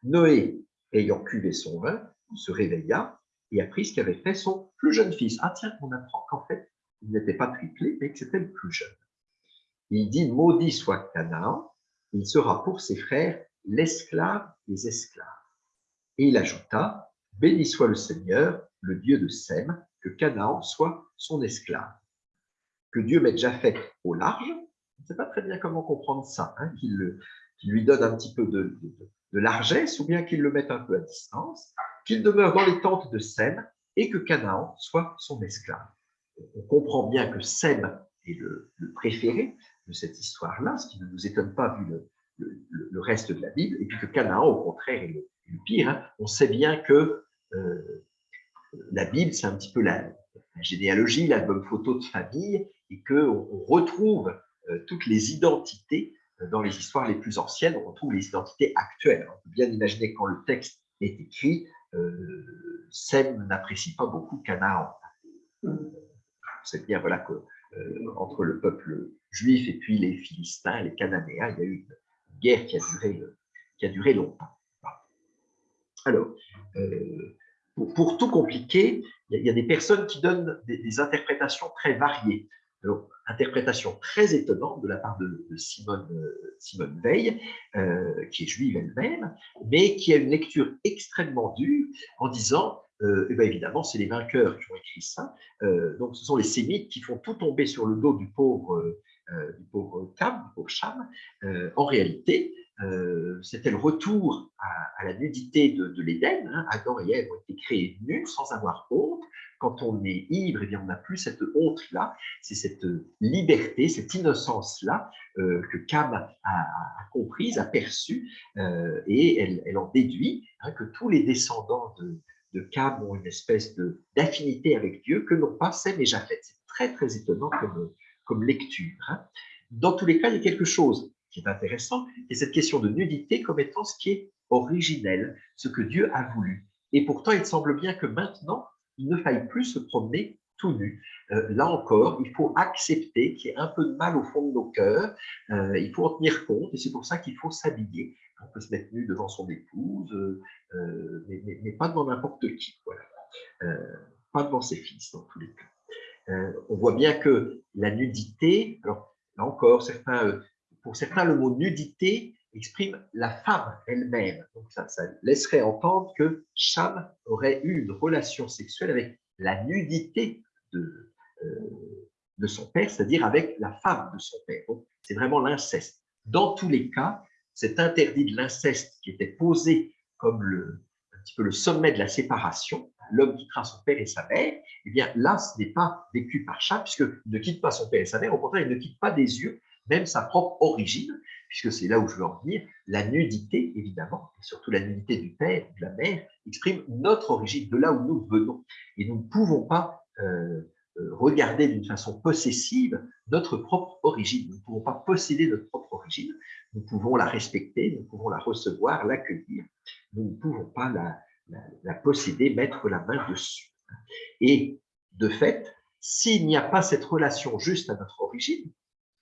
S4: Noé, ayant cuvé son vin, se réveilla et apprit ce qu'avait fait son plus jeune fils. Ah tiens, on apprend qu'en fait, il n'était pas triplé, mais que c'était le plus jeune. Il dit, maudit soit Canaan, il sera pour ses frères l'esclave des esclaves. Et il ajouta, béni soit le Seigneur, le Dieu de Sem, que Canaan soit son esclave. Que Dieu mette Japheth au large, on ne sait pas très bien comment comprendre ça, hein, qu'il lui donne un petit peu de, de largesse ou bien qu'il le mette un peu à distance, qu'il demeure dans les tentes de Sem et que Canaan soit son esclave. On comprend bien que Sem est le, préféré de cette histoire-là, ce qui ne nous étonne pas vu le, reste de la Bible, et puis que Canaan, au contraire, est le, pire. Hein. On sait bien que euh, la Bible, c'est un petit peu la, généalogie, l'album photo de famille, et qu'on on retrouve euh, toutes les identités euh, dans les histoires les plus anciennes, on retrouve les identités actuelles. On peut bien imaginer quand le texte est écrit, euh, Sem n'apprécie pas beaucoup Canaan. C'est bien voilà que euh, entre le peuple juif et puis les Philistins, les Cananéens, il y a eu une guerre qui a duré, qui a duré longtemps. Alors, pour, tout compliquer, il y, a, des personnes qui donnent des, interprétations très variées. Alors, interprétation très étonnante de la part de, Simone, Simone Veil, qui est juive elle-même, mais qui a une lecture extrêmement dure en disant euh, eh bien évidemment, c'est les vainqueurs qui ont écrit ça. Euh, donc, ce sont les sémites qui font tout tomber sur le dos du pauvre, euh, du pauvre Cam, Cham. en réalité, c'était le retour à, la nudité de, l'Éden. Hein. Adam et Ève ont été créés nus, sans avoir honte. Quand on est ivre, eh bien, on n'a plus cette honte-là. C'est cette liberté, cette innocence-là que Cam a, comprise, a perçue, et elle, en déduit hein, que tous les descendants de, de Cam ont une espèce d'affinité avec Dieu que n'ont pas Sem et Japheth. C'est très, très étonnant comme, lecture. Hein. Dans tous les cas, il y a quelque chose qui est intéressant, et cette question de nudité comme étant ce qui est originel, ce que Dieu a voulu. Et pourtant, il semble bien que maintenant, il ne faille plus se promener tout nu. Euh, là encore, il faut accepter qu'il y ait un peu de mal au fond de nos cœurs, euh, il faut en tenir compte, et c'est pour ça qu'il faut s'habiller on peut se mettre nu devant son épouse, euh, mais, pas devant n'importe qui, pas devant ses fils dans tous les cas. on voit bien que la nudité, alors là encore, pour certains, le mot nudité exprime la femme elle-même. Donc ça, laisserait entendre que Cham aurait eu une relation sexuelle avec la nudité de, de son père, c'est-à-dire avec la femme de son père. C'est vraiment l'inceste. Dans tous les cas, cet interdit de l'inceste qui était posé comme le, petit peu le sommet de la séparation, l'homme quittera son père et sa mère, eh bien là, ce n'est pas vécu par chat, puisqu'il ne quitte pas son père et sa mère, au contraire, il ne quitte pas des yeux même sa propre origine, puisque c'est là où je veux en venir, la nudité, évidemment, et surtout la nudité du père de la mère, exprime notre origine, de là où nous venons. Et nous ne pouvons pas euh, euh, regarder d'une façon possessive notre propre origine. Nous ne pouvons pas posséder notre propre origine. Nous pouvons la respecter, nous pouvons la recevoir, l'accueillir. Nous ne pouvons pas la, posséder, mettre la main dessus. Et de fait, s'il n'y a pas cette relation juste à notre origine,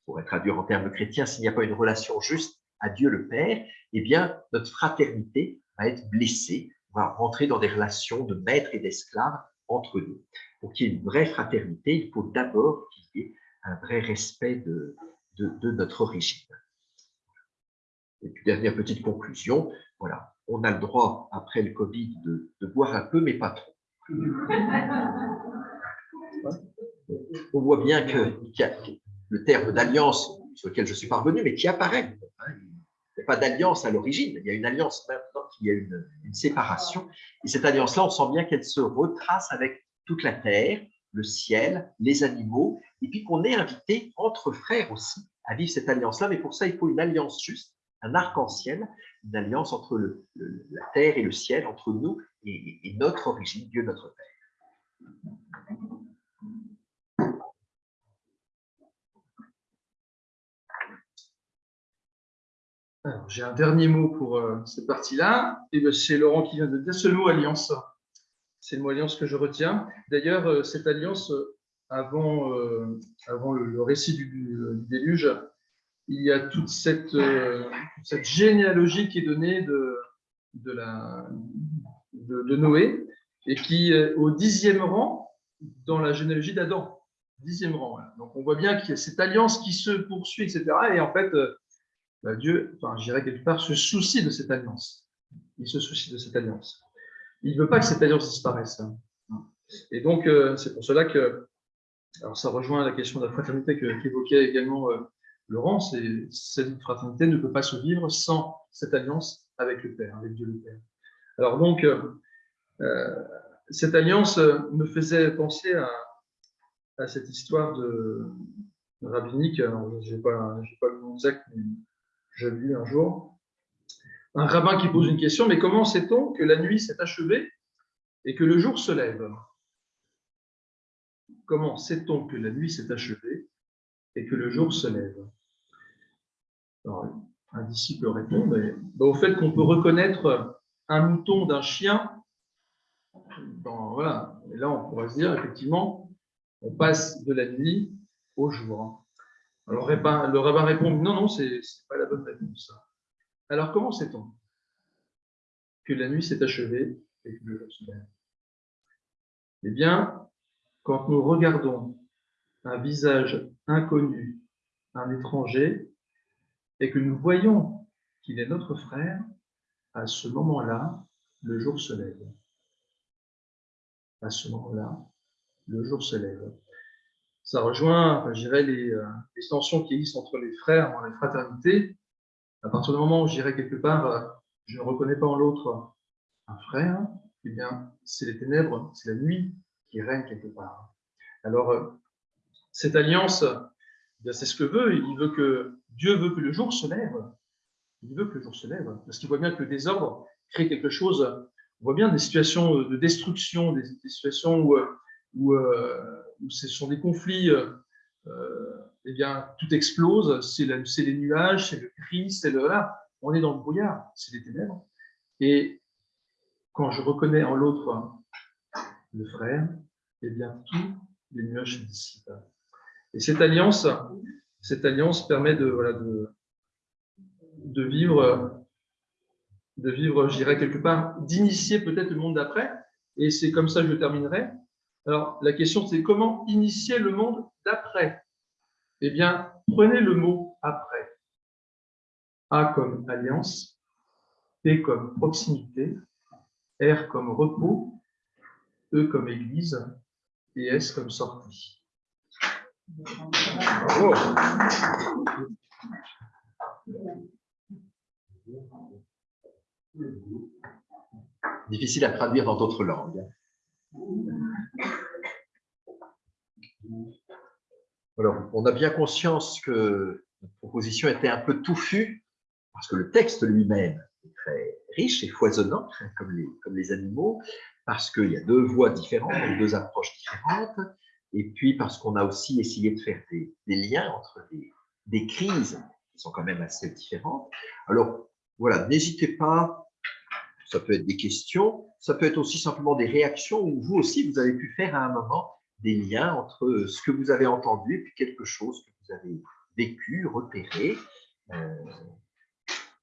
S4: pour être traduire en termes chrétiens, s'il n'y a pas une relation juste à Dieu le Père, eh bien, notre fraternité va être blessée, va rentrer dans des relations de maître et d'esclave entre nous. Pour qu'il y ait une vraie fraternité, il faut d'abord qu'il y ait un vrai respect de, de, notre origine. Et puis, dernière petite conclusion, voilà, on a le droit, après le Covid, de, de boire un peu, mais pas trop. On voit bien que, le terme d'alliance sur lequel je suis parvenu, mais qui apparaît. Hein, il n'y a pas d'alliance à l'origine, il y a une alliance maintenant, il y a une, séparation. Et cette alliance-là, on sent bien qu'elle se retrace avec toute la terre, le ciel, les animaux, et puis qu'on est invité entre frères aussi à vivre cette alliance-là. Mais pour ça, il faut une alliance juste, un arc-en-ciel, une alliance entre la terre et le ciel, entre nous et, notre origine, Dieu notre Père.
S2: J'ai un dernier mot pour euh, cette partie-là. Ben, c'est Laurent qui vient de dire ce mot alliance. C'est le mot alliance que je retiens. D'ailleurs, euh, cette alliance, euh, avant, le, récit du, déluge, il y a toute cette, généalogie qui est donnée de, Noé et qui est au dixième rang dans la généalogie d'Adam. Dixième rang. Donc on voit bien qu'il y a cette alliance qui se poursuit, etc. Et en fait, Dieu, enfin, je dirais quelque part, se soucie de cette alliance. Il se soucie de cette alliance. Il ne veut pas que cette alliance disparaisse. Hein. Et donc, euh, c'est pour cela que, alors ça rejoint la question de la fraternité qu'évoquait également euh, Laurent, cette fraternité ne peut pas se vivre sans cette alliance avec le Père, avec Dieu le Père. Alors donc, euh, cette alliance me faisait penser à, à cette histoire de, rabbinique, je n'ai pas, pas, le nom exact, mais j'ai lu un jour, un rabbin qui pose une question, mais comment sait-on que la nuit s'est achevée et que le jour se lève? Comment sait-on que la nuit s'est achevée et que le jour se lève? Un disciple répond ben, au fait qu'on peut reconnaître un mouton d'un chien. voilà. Et là, on pourrait se dire, effectivement, on passe de la nuit au jour. Alors le rabbin répond non, non, ce n'est pas la bonne réponse. Alors comment sait-on que la nuit s'est achevée et que le jour se lève Eh bien, quand nous regardons un visage inconnu, un étranger, et que nous voyons qu'il est notre frère, à ce moment-là, le jour se lève. À ce moment-là, le jour se lève. Ça rejoint, je dirais, les, euh, les, tensions qui existent entre les frères dans les fraternités. À partir du moment où, je dirais, quelque part, euh, je ne reconnais pas en l'autre un frère, eh bien, c'est les ténèbres, c'est la nuit qui règne quelque part. Alors, euh, cette alliance, eh c'est ce que veut. Il veut que Dieu veut que le jour se lève. Il veut que le jour se lève, parce qu'il voit bien que le désordre crée quelque chose. On voit bien des situations de destruction, des, situations où, où, euh, où, ce sont des conflits. Euh, eh bien, tout explose. C'est les nuages, c'est le cri, c'est le là. On est dans le brouillard, c'est les ténèbres. Et quand je reconnais en l'autre le frère, eh bien, tous les nuages se dissipent. Et cette alliance, cette alliance permet de, voilà, de, de vivre, de vivre, je quelque part, d'initier peut-être le monde d'après. Et c'est comme ça que je terminerai. Alors, la question, c'est comment initier le monde d'après? Eh bien, prenez le mot après. A comme alliance, P comme proximité, R comme repos, E comme église et S comme sortie.
S4: Difficile à traduire dans d'autres langues. Alors, on a bien conscience que notre proposition était un peu touffue, parce que le texte lui-même est très riche et foisonnant, comme les, comme les animaux, parce qu'il y a deux voies différentes, deux approches différentes, et puis parce qu'on a aussi essayé de faire des, liens entre des, des, crises qui sont quand même assez différentes. Alors, voilà, n'hésitez pas, ça peut être des questions, ça peut être aussi simplement des réactions, où vous aussi, vous avez pu faire à un moment des liens entre ce que vous avez entendu et puis quelque chose que vous avez vécu, repéré. Euh,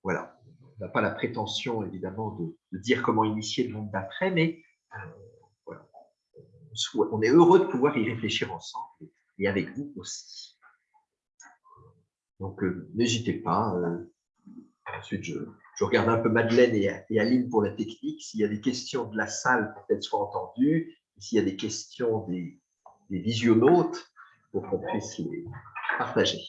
S4: voilà n'a pas la prétention, évidemment, de, dire comment initier le monde d'après, mais euh, on est heureux de pouvoir y réfléchir ensemble et avec vous aussi. Donc, euh, n'hésitez pas. Ensuite, je, regarde un peu Madeleine et, Aline pour la technique. S'il y a des questions de la salle pour qu'elles soient entendues, s'il y a des questions des, des visionnautes, pour qu'on puisse les partager.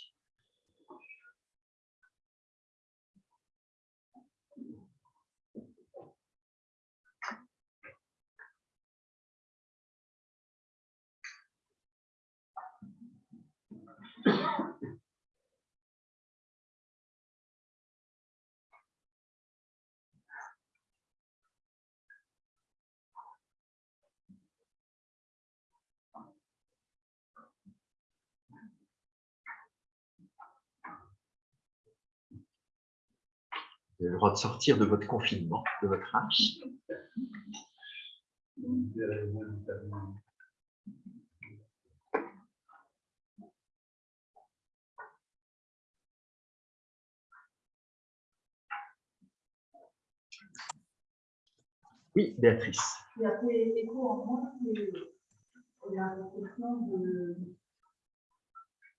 S4: Le droit de sortir de votre confinement, de votre âge. Oui, Béatrice.
S5: Il y a fait écho en moi, c'est la réflexion de,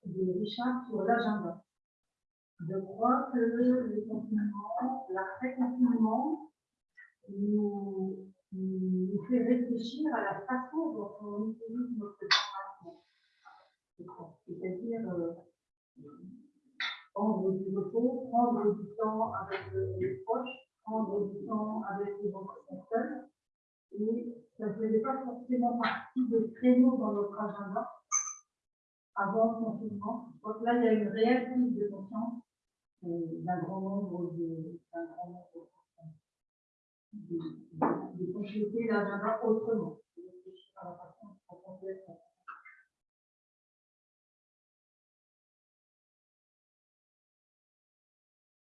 S5: de Richard sur l'agenda. Je crois que le confinement, l'après-confinement, nous, fait réfléchir à la façon dont on utilise notre formation. C'est-à-dire euh, prendre du repos, prendre du temps avec les proches, prendre du temps avec les autres personnes. Et ça ne faisait pas forcément partie de créneaux dans notre agenda avant le confinement. Donc là, il y a une réelle prise de conscience d'un grand nombre de, de, de, compléter l'agenda autrement.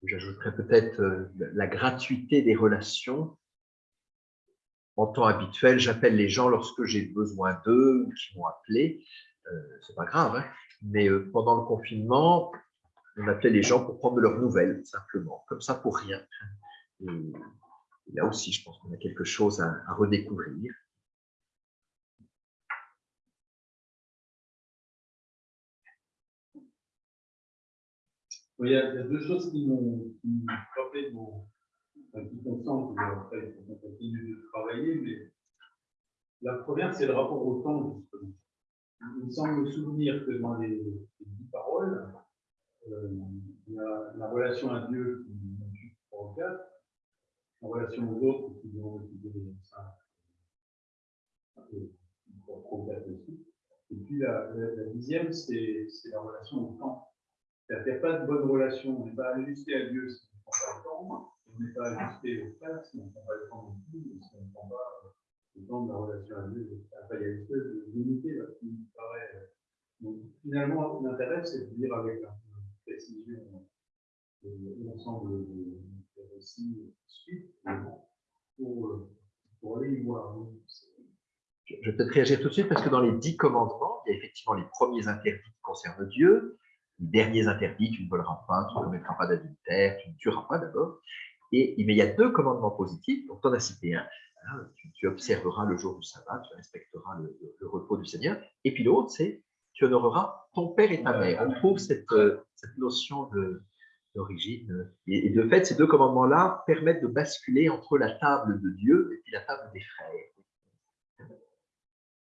S4: J'ajouterais peut-être euh, la gratuité des relations. En temps habituel, j'appelle les gens lorsque j'ai besoin d'eux ou qui m'ont appelé. Euh, c'est pas grave, hein. mais euh, pendant le confinement, on appelait les gens pour prendre leurs nouvelles, simplement, comme ça pour rien. Et, là aussi, je pense qu'on a quelque chose à, redécouvrir.
S6: Il y a deux choses qui m'ont frappé, qui consentent, après, on continue de travailler, mais la première, c'est le rapport au temps, justement. Il me semble me souvenir que dans les dix paroles, euh, il y a la relation à Dieu qui est dans 3 ou 4, la relation aux autres qui vont étudier 5, un peu 3 ou 4 aussi. Et puis la, la, la dixième, c'est la relation au temps. C'est-à-dire qu'il n'y a pas de bonne relation, on n'est pas ajusté à Dieu si on ne prend pas le temps, on n'est pas ajusté au frère si on ne prend pas le temps non plus, si on ne prend pas euh, le temps de la relation à Dieu. Enfin, il y a une espèce de d'unité là, qui me paraît. euh, Donc, finalement, l'intérêt, c'est de dire avec un précision euh, l'ensemble bon, pour, euh, pour aller y voir. hein.
S4: Je vais peut-être réagir tout de suite parce que dans les dix commandements, il y a effectivement les premiers interdits qui concernent Dieu, les derniers interdits, tu ne voleras pas, tu ne commettras pas d'adultère, tu ne tueras pas d'abord. Et, mais il y a deux commandements positifs, donc tu en as cité un, hein, tu, observeras le jour du sabbat, tu respecteras le- le repos du Seigneur. Et puis l'autre, c'est tu honoreras ton père et ta mère. On trouve cette, euh, cette notion d'origine. Et, et de fait, ces deux commandements-là permettent de basculer entre la table de Dieu et puis la table des frères.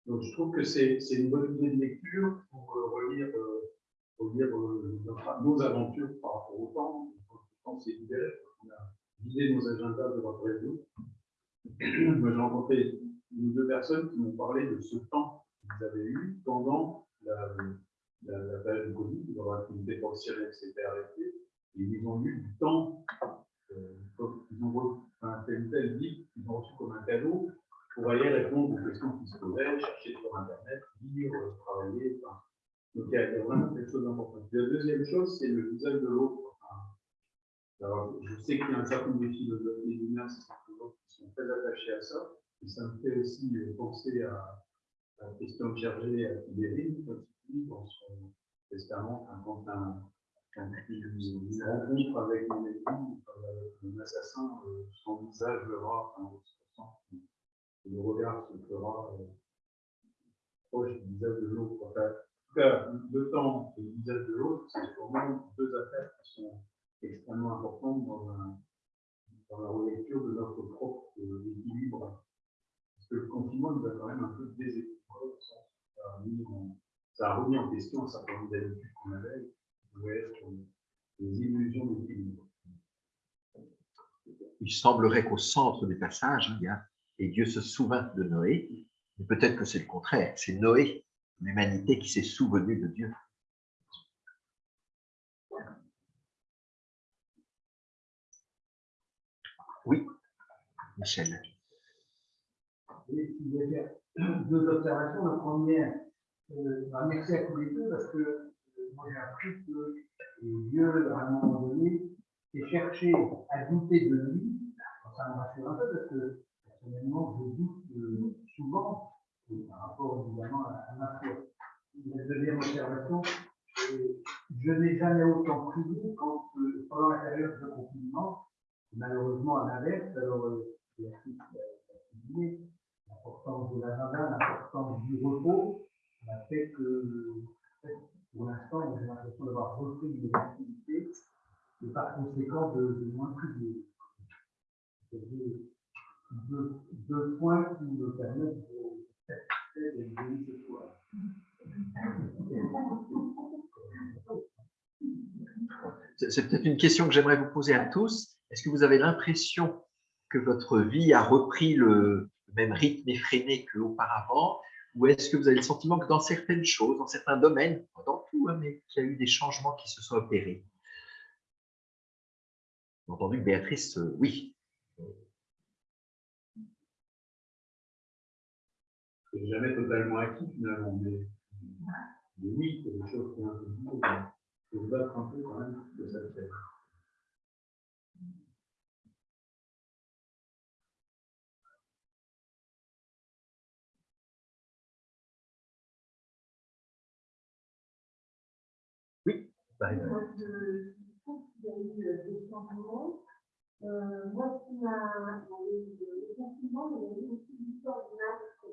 S6: Donc, je trouve que c'est c'est une bonne idée de lecture pour euh, relire, euh, euh, nos aventures par rapport au temps. Le temps s'est libéré, on a vidé nos agendas de votre réseau. Moi, j'ai rencontré une ou deux personnes qui m'ont parlé de ce temps qu'ils avaient eu pendant la, la, période de Covid, où leur activité professionnelle s'était arrêtée. Et ils ont eu du temps, euh, ils ont reçu un tel tel livre, ils ont reçu comme un cadeau pour aller répondre aux questions qui se posaient, chercher sur Internet, lire, euh, travailler. Enfin, donc il y, a, vraiment quelque chose d'important. La deuxième chose, c'est le visage de l'autre. Alors, je sais qu'il y a un certain nombre de philosophes et d'humains qui sont très attachés à ça. Et ça me fait aussi euh, penser à, à Christian Clerget à il dit dans son testament, quand un, il, il rencontre avec euh, un assassin, euh, son visage verra, enfin, le regard se fera euh, proche du visage de l'autre. En tout cas, le temps et le visage de l'autre, c'est vraiment deux affaires qui sont extrêmement importantes dans, un- dans la relecture de notre propre équilibre. Parce que le confinement nous a quand même un peu déséquilibré. Ça a, remis en question un certain nombre d'habitudes qu'on avait, qui pouvaient être des illusions d'équilibre.
S4: il semblerait qu'au centre du passage, hein, il y a et Dieu se souvint de Noé. Mais peut-être que c'est le contraire. C'est Noé, l'humanité, qui s'est souvenu de Dieu. Oui, Michel.
S7: Oui, je voulais faire deux observations. La première, euh, bah, merci à tous les deux parce que euh, j'ai appris que Dieu, à un moment donné, s'est cherché à douter de lui. Ça me rassure un peu parce que personnellement, je doute euh, souvent par rapport évidemment à, ma foi. La deuxième observation, je n'ai jamais autant prié quand, euh, pendant la période de confinement, malheureusement à l'inverse, alors euh, j'ai appris l'importance de l'agenda, l'importance du repos, a fait que, pour l'instant, j'ai l'impression d'avoir repris des activités et par conséquent de, moins. C'est deux, deux, deux points qui me permettent de satisfaire de venir ce soir.
S4: C'est peut-être une question que j'aimerais vous poser à tous. Est-ce que vous avez l'impression que votre vie a repris le même rythme effréné qu'auparavant Ou est-ce que vous avez le sentiment que dans certaines choses, dans certains domaines, pas dans tout, hein, mais qu'il y a eu des changements qui se sont opérés? J'ai entendu que Béatrice, euh, oui.
S6: C'est jamais totalement acquis finalement, mais, oui, c'est des choses qui ont un peu se battre un peu quand même de ça.
S4: Bah, euh,
S3: Moi, je trouve qu'il y a eu euh, des changements. Euh, moi, ce qui m'a. il y a eu Le confinement, mais il y a eu aussi du masque.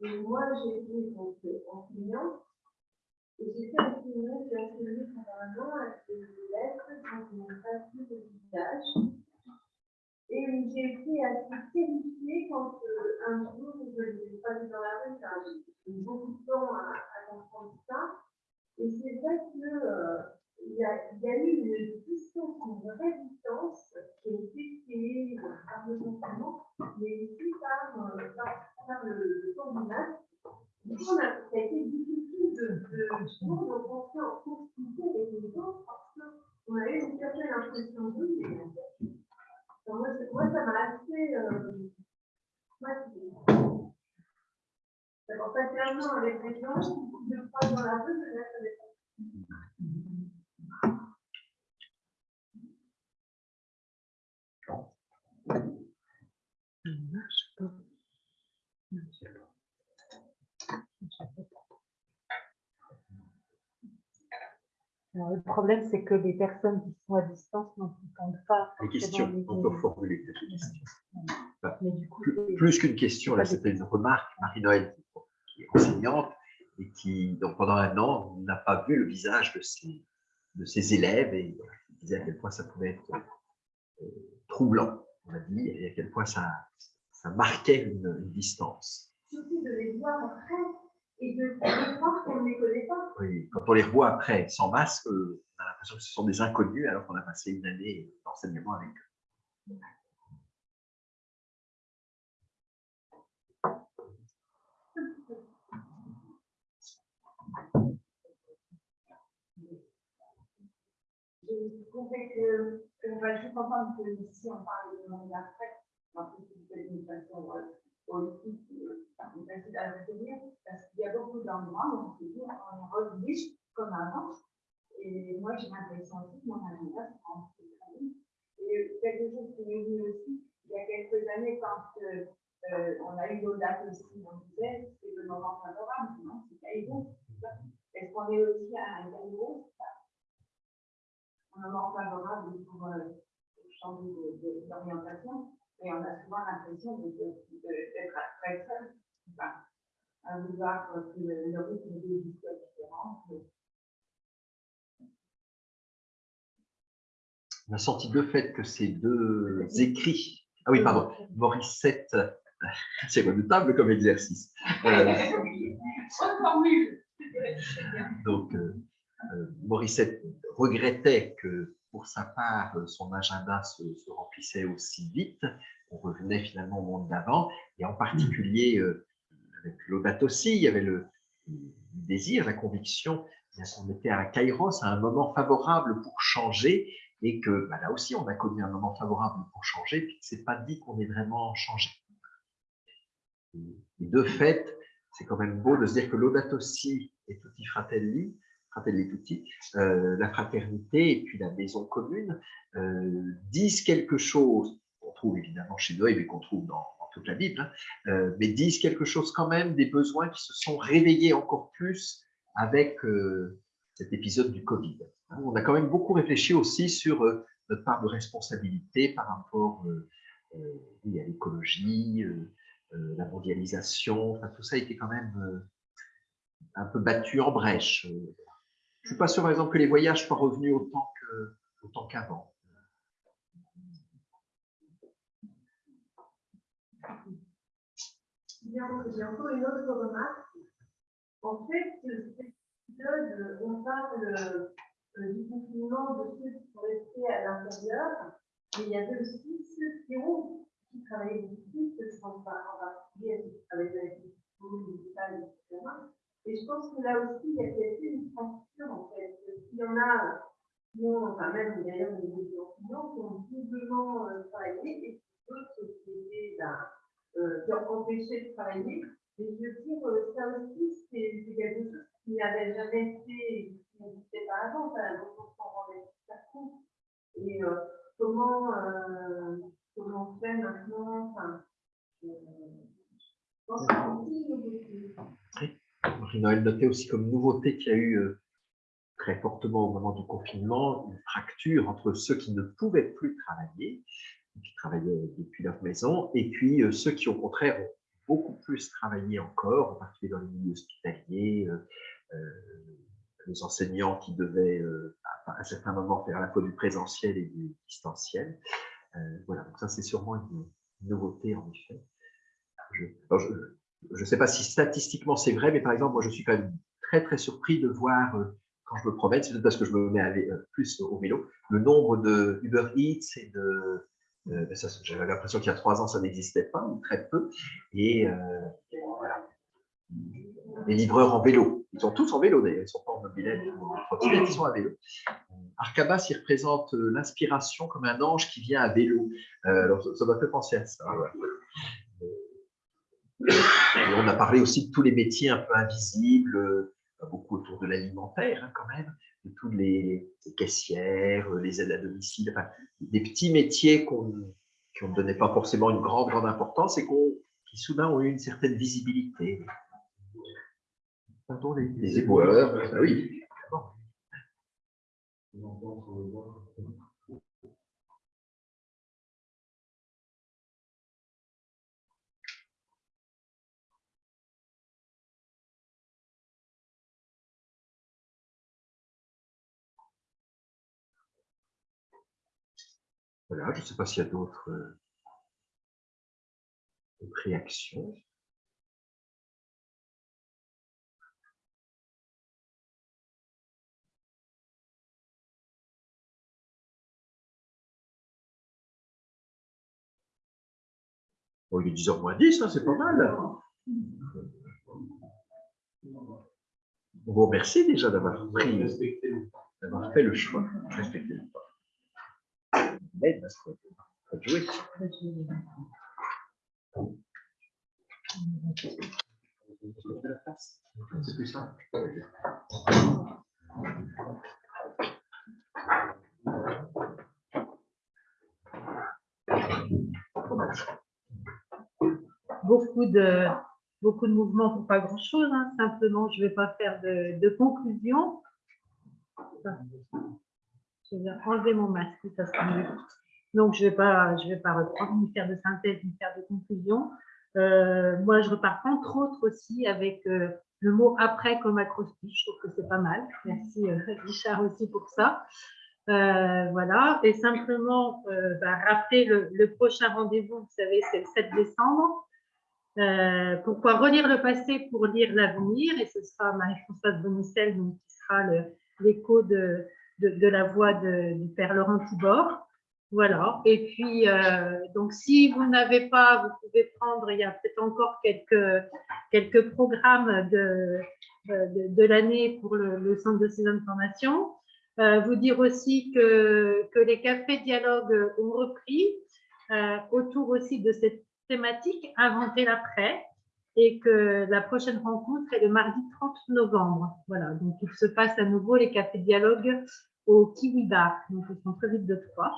S3: Et moi, j'ai été donc, enseignante. Et j'ai fait un film qui a filmé pendant un an avec des lettres dont je n'ai pas vu le visage. Et j'ai été assez terrifiée quand euh, un jour, je ne l'ai pas vu dans la rue, car j'ai mis beaucoup de temps à, à comprendre ça. Et c'est vrai que euh, y, y a eu une distance, une vraie distance qui a été créée euh, par le confinement, mais aussi par, euh, par, par le, temps du coup, ça a été difficile de, de, de rentrer en proximité avec les gens parce qu'on avait une certaine impression d'eux. mais moi, moi, ça m'a assez. Euh, moi, avec des gens, deux fois dans la rue, je
S1: Alors, le problème, c'est que les personnes qui sont à distance n'entendent pas.
S4: Les questions,
S1: les-
S4: on peut formuler des questions.
S1: Mais du coup,
S4: Plus, qu'une question, là, c'était une remarque, Marie-Noël, qui est enseignante et qui, donc, pendant un an, n'a pas vu le visage de ses, de ses élèves et elle disait à quel point ça pouvait être euh, troublant, on a dit, et à quel point ça, ça marquait une, une distance.
S3: Surtout de les voir après et de, de croire qu'on ne les connaît pas.
S4: Oui, quand on les revoit après sans masque, euh, on a l'impression que ce sont des inconnus alors qu'on a passé une année d'enseignement avec eux.
S3: Je trouvais que, enfin, je suis contente que ici on parle de monde d'après, plus c'est une façon politique, euh, qu'il y a beaucoup d'endroits où on on est comme avant. Et moi j'ai l'impression aussi que mon agenda se. Et quelque chose qui m'est venu aussi, il y a quelques années, quand euh, euh, on a eu nos dates aussi, on disait c'est le moment favorable, non, c'est Caïro. Est-ce qu'on est aussi à un Caïro un moment favorable pour euh, changer de- de- d'orientation, mais on a souvent l'impression d'être très seul, enfin, à vouloir que le, rythme de vie soit différent.
S4: On a senti de fait que ces deux écrits, ah oui, pardon, Morissette, c'est redoutable comme exercice. Euh, donc, euh, euh, Morissette regrettait que pour sa part, euh, son agenda se, se remplissait aussi vite. On revenait finalement au monde d'avant, et en particulier euh, avec Laudato aussi, il y avait le, le désir, la conviction qu'on était à Kairos, à un moment favorable pour changer, et que bah, là aussi, on a connu un moment favorable pour changer, puis que c'est pas dit qu'on ait vraiment changé. Et de fait, c'est quand même beau de se dire que Laudato si et Tutti Fratelli, Euh, la fraternité et puis la maison commune euh, disent quelque chose qu'on trouve évidemment chez Noé, mais qu'on trouve dans, toute la Bible, hein, euh, mais disent quelque chose quand même des besoins qui se sont réveillés encore plus avec cet épisode du Covid. Hein, On a quand même beaucoup réfléchi aussi sur notre part de responsabilité par rapport à l'écologie, la mondialisation, tout ça a été quand même un peu battu en brèche. Euh, Je suis pas sûr, par exemple, que les voyages soient revenus autant qu'avant.
S3: J'ai encore une autre remarque. En fait, épisode, on parle euh, du confinement de ceux qui sont restés à l'intérieur, mais il y avait aussi ceux qui ont qui travaillaient plus, je pense pas en particulier ceux qui avec les salles, etc. Et je pense que là aussi, il y a peut-être une transition, en fait. S'il y en a qui ont, enfin même d'ailleurs des enseignants qui ont doublement euh, travaillé et d'autres qui étaient ben, euh, qui ont empêché de travailler. Et je veux dire, euh, ça aussi, c'est quelque chose qui n'avait jamais été, qui n'existait pas avant, donc on s'en rendait. Et euh, comment, comment on fait maintenant, enfin, je pense que c'est aussi une nouveauté.
S4: Marie-Noël notait aussi comme nouveauté qu'il y a eu euh, très fortement au moment du confinement une fracture entre ceux qui ne pouvaient plus travailler, qui travaillaient depuis leur maison, et puis euh, ceux qui au contraire ont beaucoup plus travaillé encore, en particulier dans les milieux hospitaliers, euh, les enseignants qui devaient à, un certain moment faire à la fois du présentiel et du distanciel. Voilà, donc ça c'est sûrement une, nouveauté en effet. Je ne sais pas si statistiquement c'est vrai, mais par exemple, moi je suis quand même très très surpris de voir euh, quand je me promène, c'est peut-être parce que je me mets à plus au vélo, le nombre de Uber Eats et de euh, J'avais l'impression qu'il y a trois ans, ça n'existait pas, ou très peu. Et euh, voilà. Les livreurs en vélo. Ils sont tous en vélo d'ailleurs, ils ne sont pas en mobilette ils sont à vélo. Arcabas, il représente euh, l'inspiration comme un ange qui vient à vélo. Euh, alors, ça m'a fait penser à ça. On a parlé aussi de tous les métiers un peu invisibles, beaucoup autour de l'alimentaire hein, quand même, de tous les, caissières, les aides à domicile, enfin, des petits métiers qu'on qui ne donnaient pas forcément une grande, grande importance et qui soudain ont eu une certaine visibilité. Pardon, les, les éboueurs, oui. Voilà, je ne sais pas s'il y a d'autres euh, réactions. Bon, il est 10h moins 10, hein, c'est pas mal. On vous remercie déjà d'avoir pris, d'avoir fait le choix. Respectez le choix.
S1: Beaucoup de, beaucoup de mouvements pour pas grand-chose. Hein. Simplement, je ne vais pas faire de, de conclusion. Je vais enlever mon masque, ça sera mieux. Donc, je ne vais, pas, je vais pas reprendre, ni faire de synthèse, ni faire de conclusion. Euh, moi, je repars entre autres aussi avec euh, le mot après comme acrostiche. Je trouve que c'est pas mal. Merci euh, Richard aussi pour ça. voilà. Et simplement, bah, rappeler le, prochain rendez-vous, vous savez, c'est le 7 décembre. pourquoi relire le passé pour lire l'avenir? Et ce sera Marie-Françoise Bonicel, donc, qui sera l'écho de, de, la voix de, du père Laurent Tibor. Voilà. Et puis, euh, donc, si vous n'avez pas, vous pouvez prendre, il y a peut-être encore quelques, quelques programmes de, de, de l'année pour le, le, centre de ces informations. Euh, vous dire aussi que, que les cafés dialogues ont repris euh, autour aussi de cette thématique, inventer l'après, et que la prochaine rencontre est le mardi 30 novembre. Voilà, donc il se passe à nouveau les cafés dialogues au Kiwi Bar, donc au centre-ville de Troyes.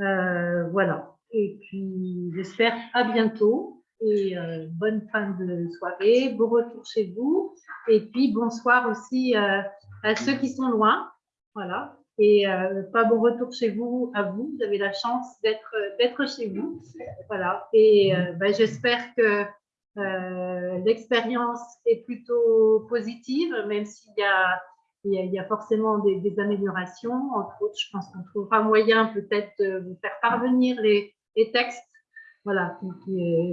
S1: Euh, voilà. Et puis, j'espère à bientôt et euh, bonne fin de soirée, bon retour chez vous. Et puis, bonsoir aussi euh, à ceux qui sont loin. Voilà. Et pas bon retour chez vous à vous. Vous avez la chance d'être chez vous. Voilà. Et ben, j'espère que euh, l'expérience est plutôt positive, même s'il y a il y, a, forcément des, améliorations. Entre autres, je pense qu'on trouvera moyen peut-être de vous faire parvenir les, textes voilà,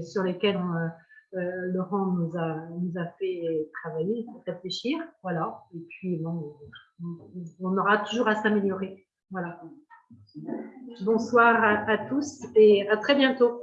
S1: sur lesquels euh, euh, Laurent nous a, fait travailler, réfléchir. Voilà. Et puis, on aura toujours à s'améliorer. Voilà. Bonsoir à tous et à très bientôt.